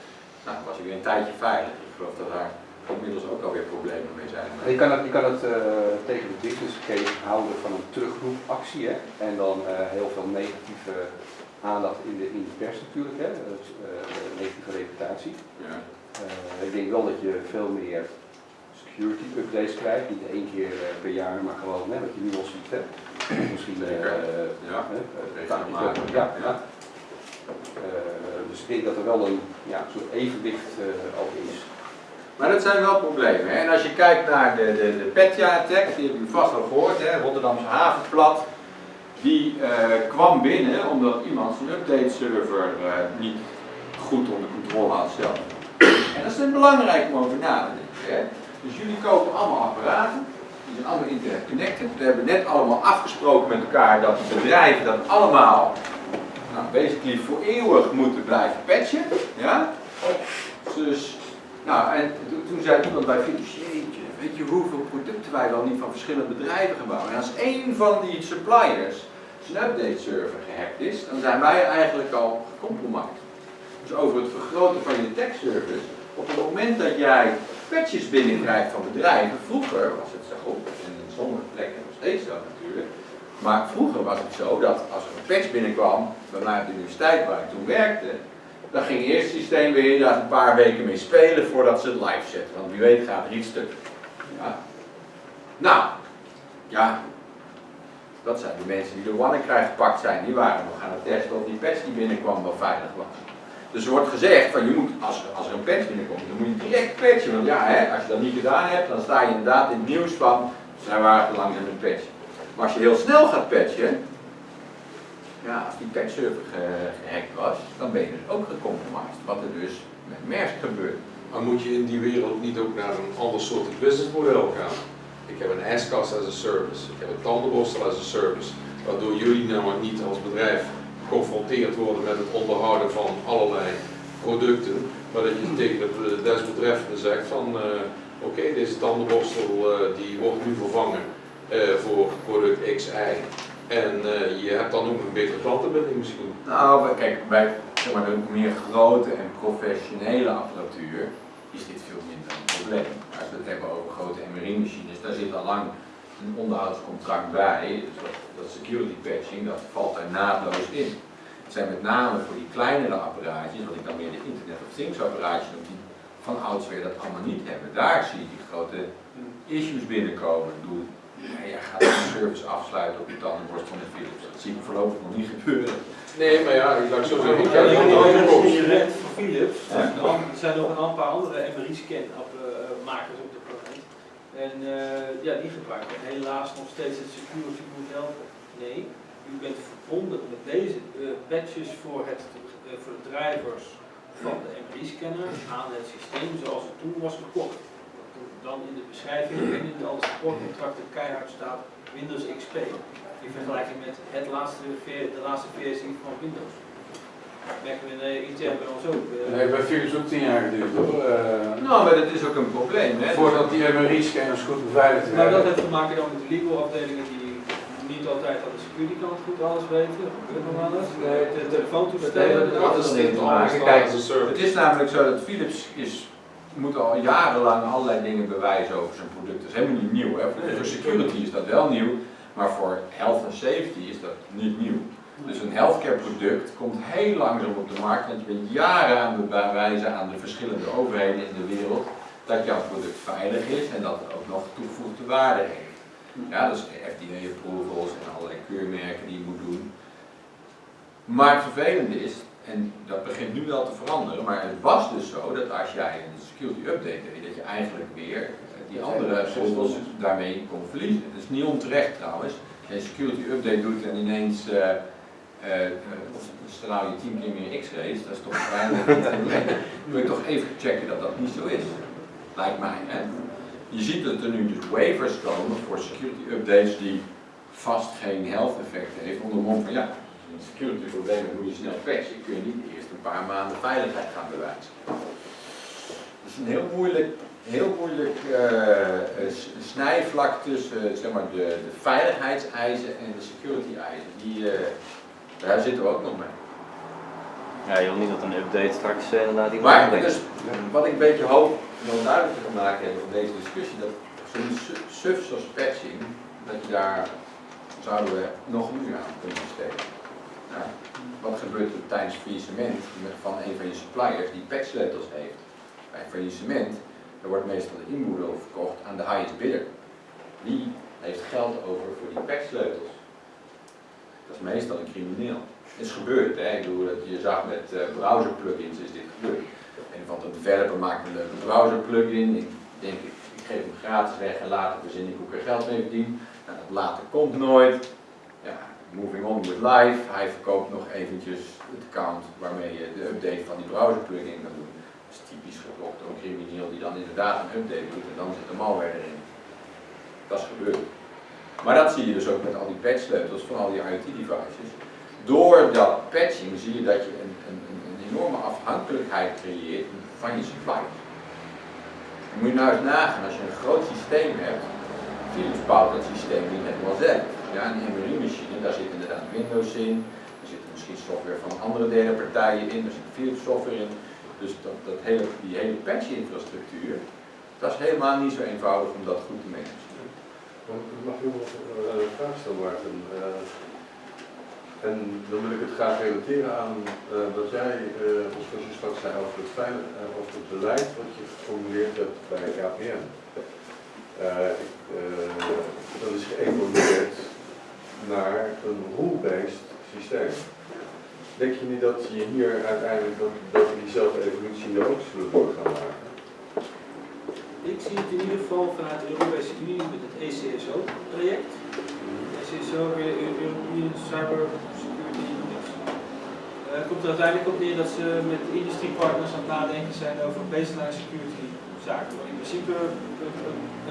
Nou, dan was ik weer een tijdje veilig. Ik geloof dat daar inmiddels ook alweer problemen mee zijn. Je kan het, je kan het eh, tegen de business case houden van een terugroepactie hè? en dan eh, heel veel negatieve aandacht in de, in de pers natuurlijk, hè? Dus, eh, negatieve reputatie. Ja. Ik denk wel dat je veel meer security updates krijgt, niet één keer per jaar, maar gewoon hè, wat je nu al ziet. Hè? Misschien Ja, ja, ja. Dus ik denk dat er wel een ja, soort evenwicht ook is. Maar dat zijn wel problemen. Hè? En als je kijkt naar de, de, de Petja-attack, die heb je vast al gehoord, hè? Rotterdamse havenplat. Die eh, kwam binnen omdat iemand zijn update server eh, niet goed onder controle had zelf. En dat is belangrijk om over na te denken. Dus jullie kopen allemaal apparaten, die zijn allemaal internet connected. We hebben net allemaal afgesproken met elkaar dat die bedrijven dat allemaal, nou, basically voor eeuwig moeten blijven patchen. Ja? Dus, nou, en toen, zei iemand bij Philips, weet je hoeveel producten wij wel niet van verschillende bedrijven gebouwen. En als één van die suppliers zijn update server gehackt is, dan zijn wij eigenlijk al gecompromised. Dus over het vergroten van je tech service, op het moment dat jij patches binnenkrijgt van bedrijven, vroeger was het zo, en in sommige plekken nog steeds zo natuurlijk, maar vroeger was het zo dat als er een patch binnenkwam, bij mij op de universiteit waar ik toen werkte, dan ging eerst het systeem weer inderdaad een paar weken mee spelen voordat ze het live zetten. Want wie weet gaat er iets stuk. Ja. Nou, ja, dat zijn de mensen die door krijgen gepakt zijn. Die waren nog aan het testen of die patch die binnenkwam wel veilig was. Dus er wordt gezegd van je moet, als er, als er een patch binnenkomt, dan moet je direct patchen. Want ja, hè, als je dat niet gedaan hebt, dan sta je inderdaad in het nieuws van, zij waren te langzaam met patchen. Maar als je heel snel gaat patchen, ja, als die patchserver ge gehackt was, dan ben je dus ook gecompromised. Wat er dus met Maersk gebeurt. Maar moet je in die wereld niet ook naar een ander soort businessmodel gaan? Ik heb een ijskast as a service, ik heb een tandenborstel as a service, waardoor jullie namelijk niet als bedrijf geconfronteerd worden met het onderhouden van allerlei producten, maar dat je tegen de desbetreffende zegt van uh, oké, deze tandenborstel uh, die wordt nu vervangen voor product XI en je hebt dan ook een betere klantenbinding misschien. Nou, kijk, bij zeg maar, de meer grote en professionele apparatuur is dit veel minder een probleem. Als we het hebben over grote MRI-machines, daar zit al lang een onderhoudscontract bij. Dus dat, dat security patching, dat valt daar naadloos in. Het zijn met name voor die kleinere apparaatjes, wat ik dan meer de Internet of Things apparaatjes noem, die van oudsher dat allemaal niet hebben. Daar zie je die grote issues binnenkomen. Ja, gaat een service afsluiten op je tandenborst van de Philips. Dat zie ik voorlopig nog niet gebeuren. Nee, maar ja, ik laat zo zeggen. Ik heb je rent voor Philips. Er zijn nog een paar andere MRI-scan makers op de planeet. En uh, ja, die gebruiken helaas nog steeds het security model. Nee, u bent verbonden met deze uh, patches voor, het, uh, voor de drivers van de MRI-scanner aan het systeem zoals het toen was gekocht. Dan in de beschrijving en in alle supportcontracten keihard staat Windows XP. In vergelijking met het laatste, de laatste versie van Windows merken we in de intern bij ons ook. Dat heeft bij Philips ook tien jaar geduurd hoor. Uh, nou, maar dat is ook een probleem. Hè? Voordat die MRI-scanners goed beveiligd werden. Maar dat heeft te maken dan met de legal afdelingen die niet altijd aan de security kant goed alles weten. Gebeurt nog alles. De telefoontoestellen. Dat is niet te maken. Kijk, het is namelijk zo dat Philips is moet al jarenlang allerlei dingen bewijzen over zijn product. Dat is helemaal niet nieuw. Hè. Voor security is dat wel nieuw, maar voor health and safety is dat niet nieuw. Dus een healthcare product komt heel langzaam op de markt, want je bent jaren aan het bewijzen aan de verschillende overheden in de wereld dat jouw product veilig is en dat het ook nog toegevoegde waarde heeft. Ja, dus FDA approvals en allerlei keurmerken die je moet doen. Maar het vervelende is, en dat begint nu wel te veranderen, maar het was dus zo dat als jij een security update deed, dat je eigenlijk weer eh, die andere approvals daarmee kon verliezen. Dat is niet onterecht trouwens. Als je een security update doet en ineens uh, uh, straal je 10 keer meer x-rays, dat is toch. Dan moet je toch even checken dat dat niet zo is. Lijkt mij. Hè? Je ziet dat er nu dus waivers komen voor security updates die vast geen health effect heeft. Onder mond van ja, security probleem moet je snel patchen. Kun je niet eerst een paar maanden veiligheid gaan bewijzen. Dat is een heel moeilijk, heel moeilijk uh, snijvlak tussen zeg maar, de, de veiligheidseisen en de security eisen. Die, uh, daar zitten we ook nog mee. Ja, je wil niet dat een update straks inderdaad die Maar dus, wat ik een beetje hoop om duidelijk te maken hebben van deze discussie, dat zo'n suf zoals patching, dat je daar zouden we nog uur aan kunnen besteden. Nou, wat gebeurt er tijdens faillissement van een van je suppliers die patchsleutels heeft? Bij faillissement, er wordt meestal de inboedel verkocht aan de highest bidder. Die heeft geld over voor die patchsleutels. Dat is meestal een crimineel. Het is gebeurd, hè? Ik bedoel, je zag met uh, browser plugins is dit gebeurd. Een van de developer maakt een leuke browser plugin. Ik denk, ik geef hem gratis weg en later verzin ik hoe ik er geld mee verdien. Nou, dat later komt nooit. Moving on with life. Hij verkoopt nog eventjes het account waarmee je de update van die browser plugin kan doen. Dat is typisch geklopt door crimineel die dan inderdaad een update doet en dan zit de malware erin. Dat is gebeurd. Maar dat zie je dus ook met al die patchsleutels van al die IoT-devices. Door dat patching zie je dat je een, een, een enorme afhankelijkheid creëert van je. Dan moet je nou eens nagaan, als je een groot systeem hebt, Philips bouwt dat systeem niet helemaal zelf. Ja, een MRI-machine, daar zit inderdaad Windows in, er zit misschien software van andere derde partijen in, er zit Philips software in. Dus dat, dat hele, die hele patch-infrastructuur, dat is helemaal niet zo eenvoudig om dat goed te managen. Mag ik nog eh, een vraag stellen, Maarten? Eh, en dan wil ik het graag relateren aan uh, wat jij uh, zoals je straks zei over het, veilig, over het beleid wat je geformuleerd hebt bij KPN. dat is geëvolueerd naar een rule-based systeem. Denk je niet dat je hier uiteindelijk dat, dat we diezelfde evolutie ook zullen door gaan maken? Ik zie het in ieder geval vanuit de Europese Unie met het E ECSO-project. ECSO, European Cyber Security Index. Uh, komt er uiteindelijk op neer dat ze met industriepartners aan het nadenken zijn over baseline security zaken. In principe een,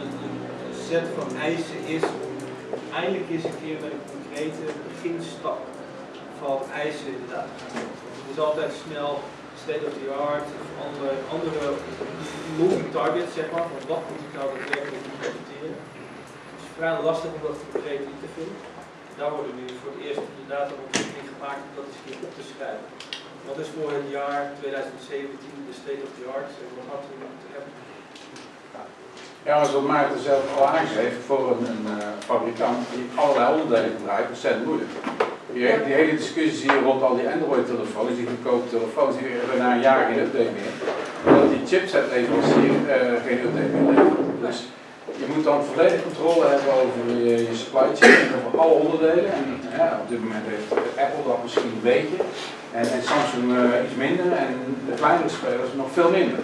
een, een set van eisen is om eindelijk eens een keer met een concrete beginstap van eisen inderdaad. Het is altijd snel state of the art of andere, andere moving targets, zeg maar, van wat moet ik nou daadwerkelijk implementeren. Het is vrij lastig om dat concreet in te vullen. Daar worden nu voor het eerst inderdaad een ontwikkeling gemaakt om dat eens op te schrijven. Wat is voor het jaar 2017 de state of the art wat hadden we moeten hebben? Ja, zoals Maarten zelf al aangeeft, voor een, uh, fabrikant die allerlei onderdelen gebruikt, ontzettend moeilijk. Die, die, hele discussie hier rond al die Android-telefoons, die goedkope telefoons, die hebben na een jaar geen update meer. Omdat die chipset-leverancier uh, geen update meer. Dus je moet dan volledig controle hebben over je, supply chain, over alle onderdelen. En ja, op dit moment heeft Apple dat misschien een beetje, en, Samsung uh, iets minder, en de kleinere spelers nog veel minder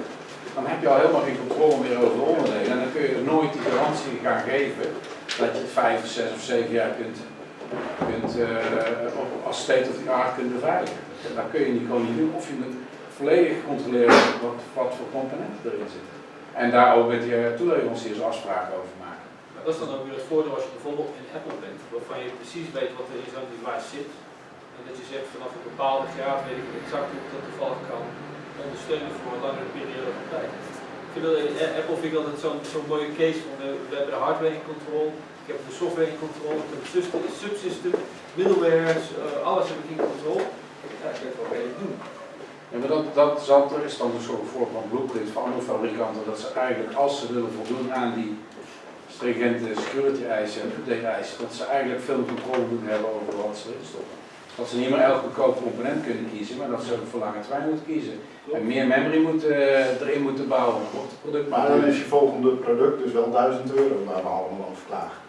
dan heb je al helemaal geen controle meer over de onderdelen. En dan kun je nooit die garantie gaan geven dat je het vijf, zes of zeven jaar kunt, kunt uh, als state of the art kunt beveiligen. Dat kun je niet, gewoon niet doen. Of je moet volledig controleren wat, voor componenten erin zitten. En daar ook met je toeleveranciers afspraken over maken. Maar dat is dan ook weer het voordeel als je bijvoorbeeld in Apple bent, waarvan je precies weet wat er in zo'n device zit. En dat je zegt vanaf een bepaalde graad weet ik exact hoe dat toevallig kan ondersteunen voor een langere periode van tijd. Ik vind dat, Apple vind ik altijd zo'n mooie case van uh, we hebben de hardware in controle, ik heb de software in controle, ik heb het subsystem, middlewares, uh, alles heb ik in controle. Ja, ik weet wel wat ik doen. Ja, maar dat, dat zal, er is dan een voorbeeld van blueprint van andere fabrikanten, dat ze eigenlijk als ze willen voldoen aan die stringente security eisen en eisen, dat ze eigenlijk veel controle moeten hebben over wat ze stoppen. Dat ze niet meer elk goedkoop component kunnen kiezen, maar dat ze ook voor lange termijn moeten kiezen. En meer memory moeten, uh, erin moeten bouwen om het product Maar dan is je volgende product dus wel 1000 euro waar we allemaal over klagen.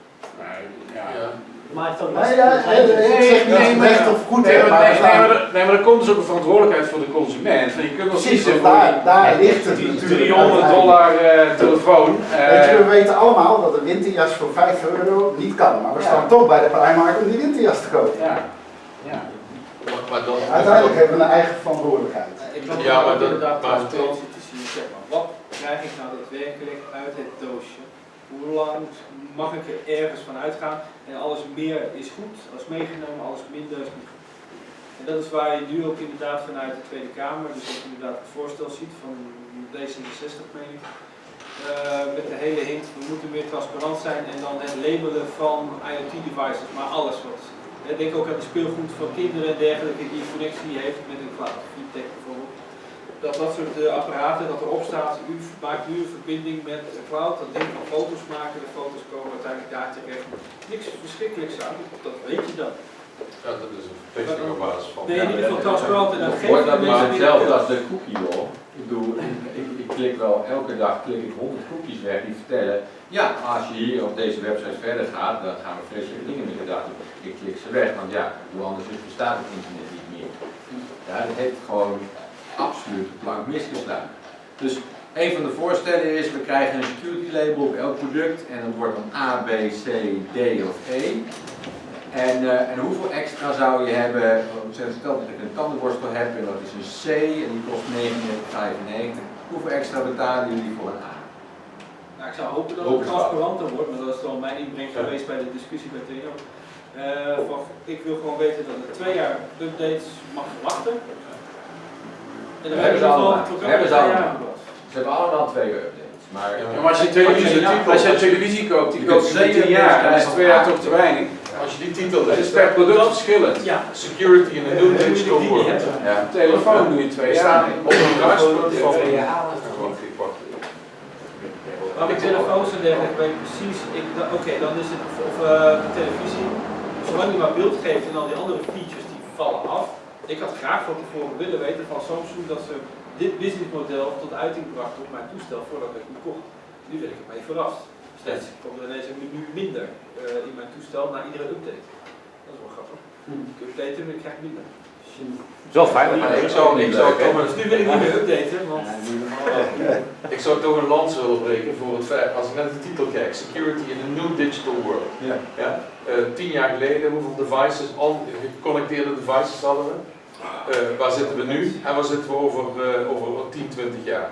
Nee, ja. ja. Maar het nee, ja, nee, nee, ik zeg niet nee, recht of goed, nee, maar, maar, nee, staan... nee, maar, nee, maar er komt dus ook een verantwoordelijkheid voor de consument. Want je kunt wel Precies, kiezen daar, daar ligt het die natuurlijk. 300 dollar uh, telefoon. Uh, Weet je, we weten allemaal dat een winterjas voor 5 euro niet kan, maar we Ja. staan toch bij de Primark om die winterjas te kopen. Ja. Maar dan, Uiteindelijk hebben we een eigen verantwoordelijkheid. Ik ben Ja, maar dat- inderdaad maar- transparantie te zien. Zeg maar, wat krijg ik nou daadwerkelijk uit het doosje? Hoe lang mag ik er ergens van uitgaan? En alles meer is goed, alles meegenomen, alles minder is niet goed. En dat is waar je nu ook inderdaad vanuit de Tweede Kamer, dus ook inderdaad het voorstel ziet van D66 meen ik. Eh, met de hele hint, we moeten meer transparant zijn en dan het labelen van IoT devices, maar alles wat. Denk ook aan de speelgoed van kinderen en dergelijke die een connectie heeft met een cloud, VTech bijvoorbeeld. Dat dat soort eh, apparaten, dat erop staat, u maakt nu een verbinding met de cloud, dat ding kan foto's maken, de foto's komen uiteindelijk daar terecht. Niks verschrikkelijks aan, dat weet je dan. Ja, dat is een op basis van. Nee, in ieder geval transparant en dat mensen die hetzelfde dat de cookie law? Ik bedoel, ik klik wel, elke dag klik ik 100 cookies weg die vertellen, ja, als je hier op deze website verder gaat, dan gaan we vreselijke dingen met je doen. Ik klik ze weg, want ja, hoe anders is, bestaat het internet niet meer. Ja, dat heeft gewoon absoluut de plank. Dus een van de voorstellen is, we krijgen een security label op elk product en dat wordt dan A, B, C, D of E. En, uh, en hoeveel extra zou je hebben, stel dat ik een tandenborstel heb en dat is een C en die kost 39,95. Hoeveel extra betalen jullie voor een A? Nou, ik zou hopen dat het transparanter wordt, maar dat is dan mijn inbreng geweest bij de discussie bij TNO. Uh, van, ik wil gewoon weten dat er twee jaar updates mag verwachten. En dan hebben ze allemaal. hebben ze twee allemaal. jaar. Ze hebben allemaal twee updates. Maar, Ja, maar als je televisie, als je televisie koopt, die koopt 10 jaar, dan is twee jaar toch te weinig. Als je die titel Het is leest, per product verschillend. Ja. Security in a new digital world. Ja. Telefoon doe je twee jaar. Op een kruispunt van... Maar met telefoons en dergelijke weet ik precies, oké, dan is het, of eh, de televisie, zolang je maar beeld geeft en al die andere features die vallen af. Ik had graag van tevoren willen weten van Samsung dat ze dit businessmodel tot uiting brachten op mijn toestel voordat ik het kocht. Nu ben ik ermee verrast. Steeds komt er ineens een menu minder eh, in mijn toestel na iedere update. Dat is wel grappig. Ik updaten en ik krijg minder. Het is wel fijn, maar Ik zou, ik zou toch Dus nu wil ik niet meer updaten, want... Ik zou toch een lans willen breken voor het feit, als ik naar de titel kijk, Security in a New Digital World. Ja. Ja? Eh, tien jaar geleden, hoeveel devices, al geconnecteerde devices hadden we? Eh, waar zitten we nu en waar zitten we over, eh, over 10, 20 jaar?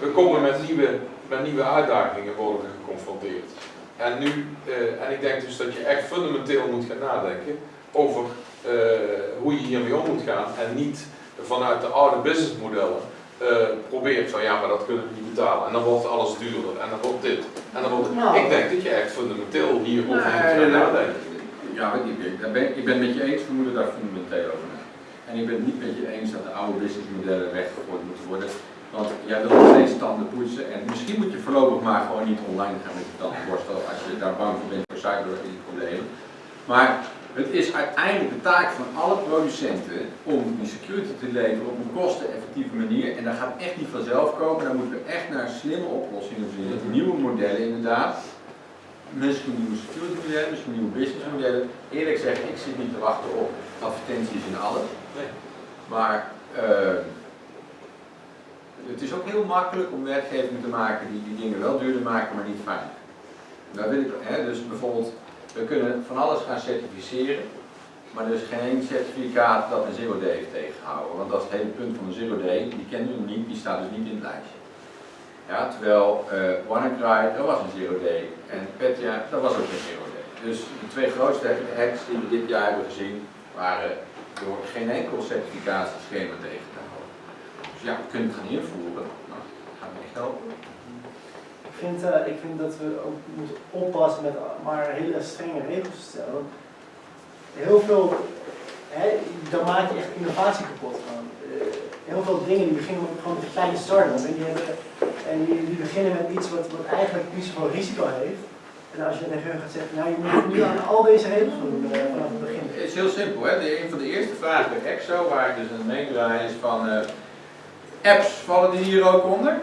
We komen met nieuwe, met nieuwe uitdagingen worden geconfronteerd. En nu, eh, en ik denk dus dat je echt fundamenteel moet gaan nadenken over eh, hoe je hiermee om moet gaan en niet vanuit de oude businessmodellen eh, probeert van ja, maar dat kunnen we niet betalen en dan wordt alles duurder en dan wordt dit. En dan wordt het. Nou. Ik denk dat je echt fundamenteel hierover moet gaan nadenken. Ja, weet ik, ben, ik ben het met je eens, we moeten daar fundamenteel over nadenken. En ik ben het niet met je eens dat de oude businessmodellen weggegooid moeten worden. Want jij wil nog steeds tanden poetsen en misschien moet je voorlopig maar gewoon niet online gaan met je tandenborstel als je daar bang voor bent voor cyberproblemen. Maar het is uiteindelijk de taak van alle producenten om die security te leveren op een kosteneffectieve manier. En dat gaat echt niet vanzelf komen. Daar moeten we echt naar slimme oplossingen vinden. Nieuwe modellen inderdaad. Misschien nieuwe security modellen, misschien nieuwe business modellen. Eerlijk gezegd, ik zit niet te wachten op advertenties in alles. Maar eh, het is ook heel makkelijk om wetgeving te maken die die dingen wel duurder maken, maar niet. Daar wil ik, hè, dus bijvoorbeeld, we kunnen van alles gaan certificeren, maar is geen certificaat dat een zero day heeft tegengehouden. Want dat is het hele punt van een zero day, die kennen we niet, die staat dus niet in het lijstje. Ja, terwijl uh, WannaCry, dat was een zero day. En Petya, dat was ook een zero day. Dus de twee grootste hacks die we dit jaar hebben gezien, waren door geen enkel certificatieschema tegen. Dus ja, we kunnen het gaan invoeren, maar dat gaat me echt helpen. Ik vind, eh, ik vind dat we ook moeten oppassen met maar hele strenge regels te stellen. Heel veel, hè, dan maak je echt innovatie kapot. Gewoon. Eh, heel veel dingen die beginnen met, gewoon een kleine start-up en, die, hebben, en die, die beginnen met iets wat, wat eigenlijk niet zoveel risico heeft. En als je tegen hun gaat zeggen, nou je moet nu aan al deze regels doen eh, vanaf het begin. Het is heel simpel, hè? De, een van de eerste vragen bij EXO, waar ik dus aan meedraai, is van apps, vallen die hier ook onder?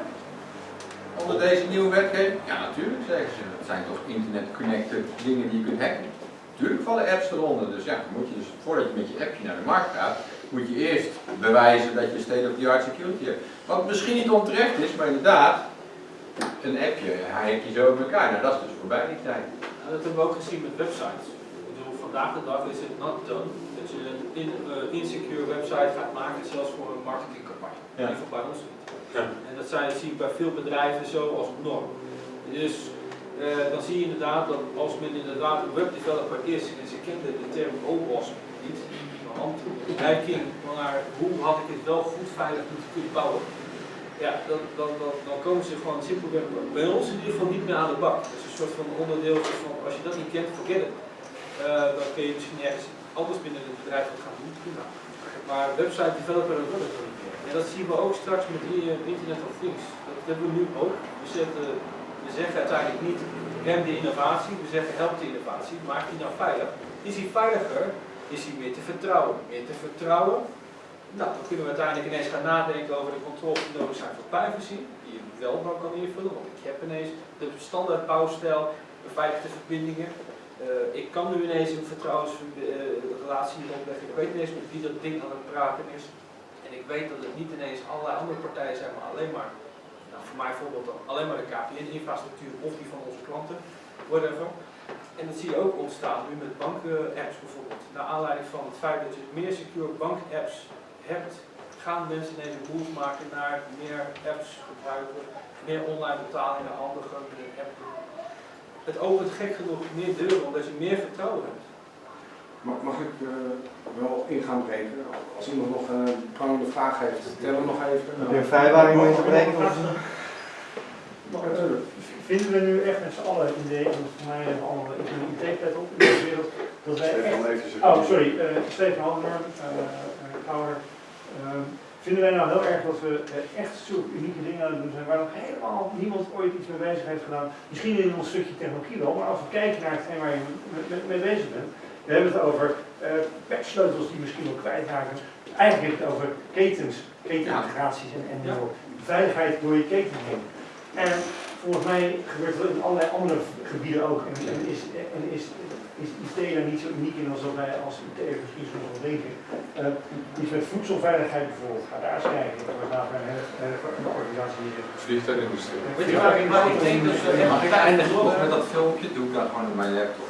Onder deze nieuwe wetgeving? Ja, natuurlijk, zeggen ze. Het zijn toch internet-connected dingen die je kunt hacken. Natuurlijk vallen apps eronder. Dus ja, moet je dus, voordat je met je appje naar de markt gaat, moet je eerst bewijzen dat je state-of-the-art security hebt. Wat misschien niet onterecht is, maar inderdaad, een appje, hack je zo in elkaar. Nou, dat is dus voorbij die tijd. Dat hebben we ook gezien met websites. Ik bedoel, vandaag de dag is het not done dat je een eh, insecure website gaat maken, zelfs voor een marketingcampagne. Ja. In bij ons niet. En dat, zijn, dat zie ik bij veel bedrijven zo als norm. Dus eh, dan zie je inderdaad dat als men inderdaad een webdeveloper is en ze kende de term OWASP niet, handreiking naar hoe had ik het wel goed veilig moeten kunnen bouwen. Ja, dan, dan, dan, dan komen ze gewoon simpelweg bij ons in ieder geval niet meer aan de bak. Dat is een soort van onderdeel van, als je dat niet kent, forget it. Eh, dan kun je misschien ergens anders binnen het bedrijf wat gaan doen, prima. Maar website developer, dat wil dat zien we ook straks met eh, Internet of Things. Dat hebben we nu ook. We, zeggen uiteindelijk niet rem de innovatie, we zeggen help de innovatie, maak die nou veilig. Is die veiliger, is die meer te vertrouwen. Meer te vertrouwen, nou, dan kunnen we uiteindelijk ineens gaan nadenken over de controles die nodig zijn voor privacy, die je wel dan kan invullen, want ik heb ineens de standaard bouwstijl, beveiligde verbindingen. Eh, ik kan nu ineens een vertrouwensrelatie uh, opleggen, ik weet ineens met wie dat ding aan het praten is. Ik weet dat het niet ineens allerlei andere partijen zijn, maar alleen maar, nou, voor mij bijvoorbeeld alleen maar de KPN-infrastructuur of die van onze klanten, whatever. En dat zie je ook ontstaan nu met bank-apps bijvoorbeeld. Naar aanleiding van het feit dat je meer secure bank-apps hebt, gaan mensen ineens een maken naar meer apps gebruiken, meer online betalingen handiger met een app. Het opent gek genoeg meer deuren omdat je meer vertrouwen hebt. Mag, mag ik uh, wel ingaan breken? Als iemand nog een prangende vraag heeft, tel hem nog even. Heb je een vrijwaring om in te breken? Maar, eh, vinden we nu echt met z'n allen in de, voor mij hebben we allemaal ik een IT-pet op in deze wereld, dat wij Stefan, echt, oh sorry, eh Stefan uh, Kouwer, Ehm, vinden wij nou heel erg dat we eh, echt zulke unieke dingen aan het doen zijn waar nog helemaal niemand ooit iets mee bezig heeft gedaan? Misschien in ons stukje technologie wel, maar als we kijken naar hetgeen waar je mee bezig bent, we hebben het over eh patchsleutels die misschien wel kwijtraken. Eigenlijk heb je het over ketens, ketenintegraties en, en eh, veiligheid door je keten heen. En volgens mij gebeurt dat in allerlei andere gebieden ook. En, en is, en is, is IT daar niet zo uniek in als dat wij als IT'ers misschien soms wel denken. Eh, iets met voedselveiligheid bijvoorbeeld, ga daar eens kijken. Dat wordt daar een hele hele- een organisatie die zit. Vliegtuigindustrie. Weet je waar ik, denk dat met dat filmpje, doe ik dat gewoon op mijn laptop.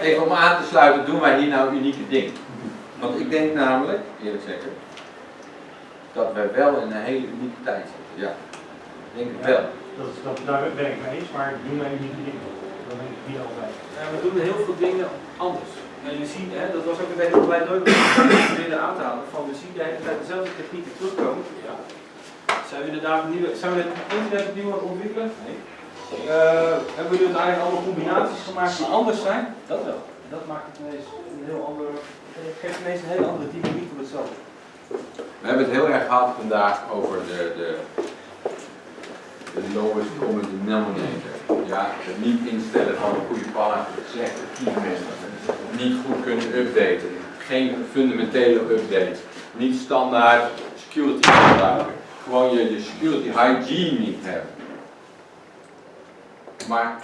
Even om aan te sluiten, doen wij hier nou unieke dingen? Want ik denk namelijk, eerlijk zeggen, dat wij wel in een hele unieke tijd zitten. Ja, ik denk het wel. Dat, is- dat, daar ben ik mee eens, maar doen wij unieke dingen? Dat denk ik niet altijd. Ja, we doen heel veel dingen anders. En je ziet, hè, dat was ook een beetje wat wij nooit willen aan te halen. Van we zien de hele tijd dezelfde technieken terugkomen. Ja. Zijn we inderdaad nieuwe, zijn we het internet opnieuw aan het ontwikkelen? Nee. Eh, hebben we dus eigenlijk allemaal combinaties gemaakt die anders zijn? Dat wel. Dat maakt het ineens een heel andere, het geeft ineens een hele andere dynamiek op hetzelfde. We hebben het heel erg gehad vandaag over de, de, de lowest common denominator. Ja, het niet instellen van een goede parameter, slechte keyman, niet goed kunnen updaten, geen fundamentele update, niet standaard security standaarden, gewoon je, je security hygiene niet hebben. Maar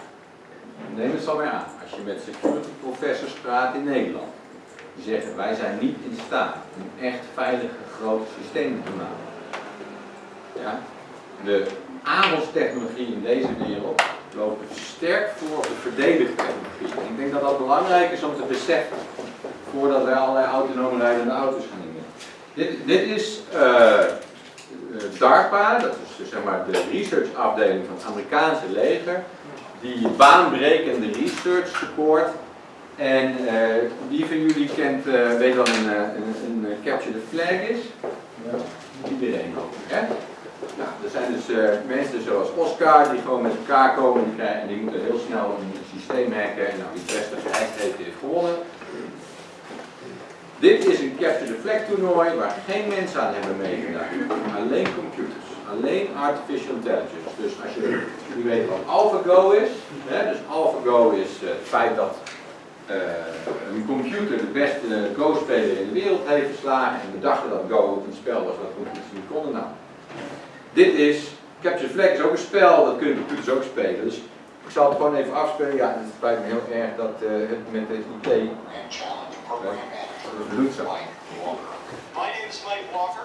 neem het zo maar aan, als je met security professors praat in Nederland, die zeggen wij zijn niet in staat om echt veilige grote systemen te maken. Ja? De aanbodstechnologie in deze wereld loopt sterk voor op de verdedigtechnologie. En ik denk dat dat belangrijk is om te beseffen voordat wij allerlei autonome rijdende auto's gaan nemen. Dit, dit is eh, eh, DARPA, dat is dus, zeg maar de research afdeling van het Amerikaanse leger, die baanbrekende research support. En eh, wie van jullie kent, eh, weet wat een, eh, een, een, eh, capture the flag is? Iedereen ook. Hè? Nou, er zijn dus mensen zoals Oscar die gewoon met elkaar komen die krijgen, en die moeten heel snel een systeem hacken. En nou, wie het beste gehackt heeft, heeft gewonnen. Dit is een Capture the Flag toernooi waar geen mensen aan hebben meegedaan. Alleen computers, alleen artificial intelligence. Dus als je, jullie weten wat AlphaGo is, hè, dus AlphaGo is eh, het feit dat eh, een computer de beste Go-speler in de wereld heeft verslagen en we dachten dat Go een spel was dat computers niet konden. Nou, dit is, Capture Flag is ook een spel, dat kunnen computers ook spelen. Dus ik zal het gewoon even afspelen. Ja, het spijt me heel erg dat eh, het met deze IT uh, bloed zo. My name is Mike Walker.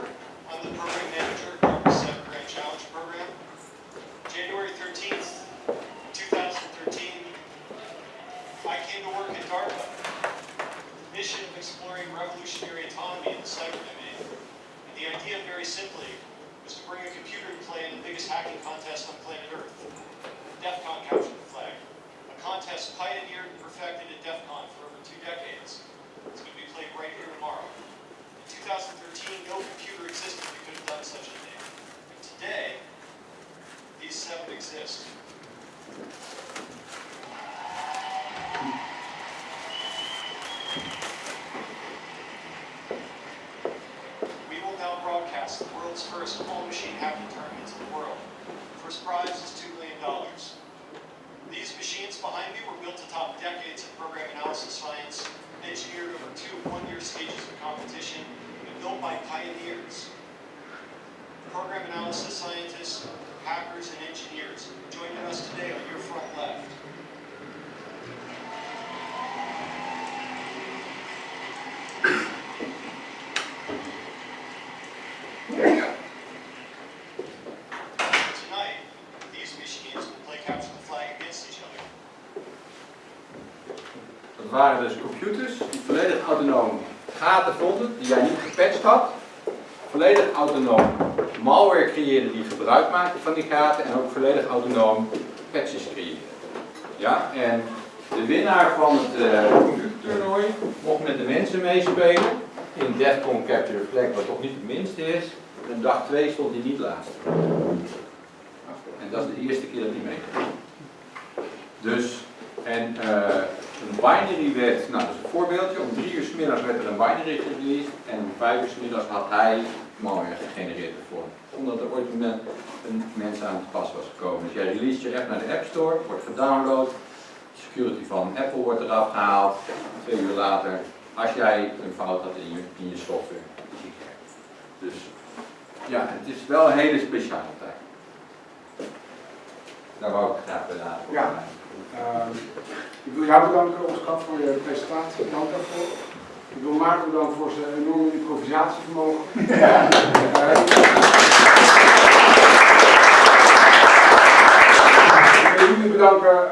Waren dus computers die volledig autonoom gaten vonden, die jij niet gepatcht had. Volledig autonoom malware creëerden die gebruik maakten van die gaten en ook volledig autonoom patches creëerden. Ja, en de winnaar van het computertoernooi mocht met de mensen meespelen in Defcon Capture the Flag, wat toch niet het minste is. En dag 2 stond hij niet laatst. En dat is de eerste keer dat hij meegaat. Dus, en eh, een binary werd, nou dat is een voorbeeldje, om drie uur 's middags werd er een binary gereleased en om vijf had hij mooier gegenereerd ervoor. Zonder dat er ooit een, een mens aan het pas was gekomen. Dus jij release je app naar de App Store, wordt gedownload, security van Apple wordt eraf gehaald, twee uur later, als jij een fout had in je, in je software. Dus ja, het is wel een hele speciale tijd. Daar wou ik graag bij laten. Ja. Ehm, ik wil jou bedanken, Oscar, voor je presentatie. Dank daarvoor. Ik wil Maarten bedanken voor zijn enorme improvisatievermogen. Eh, ik wil jullie bedanken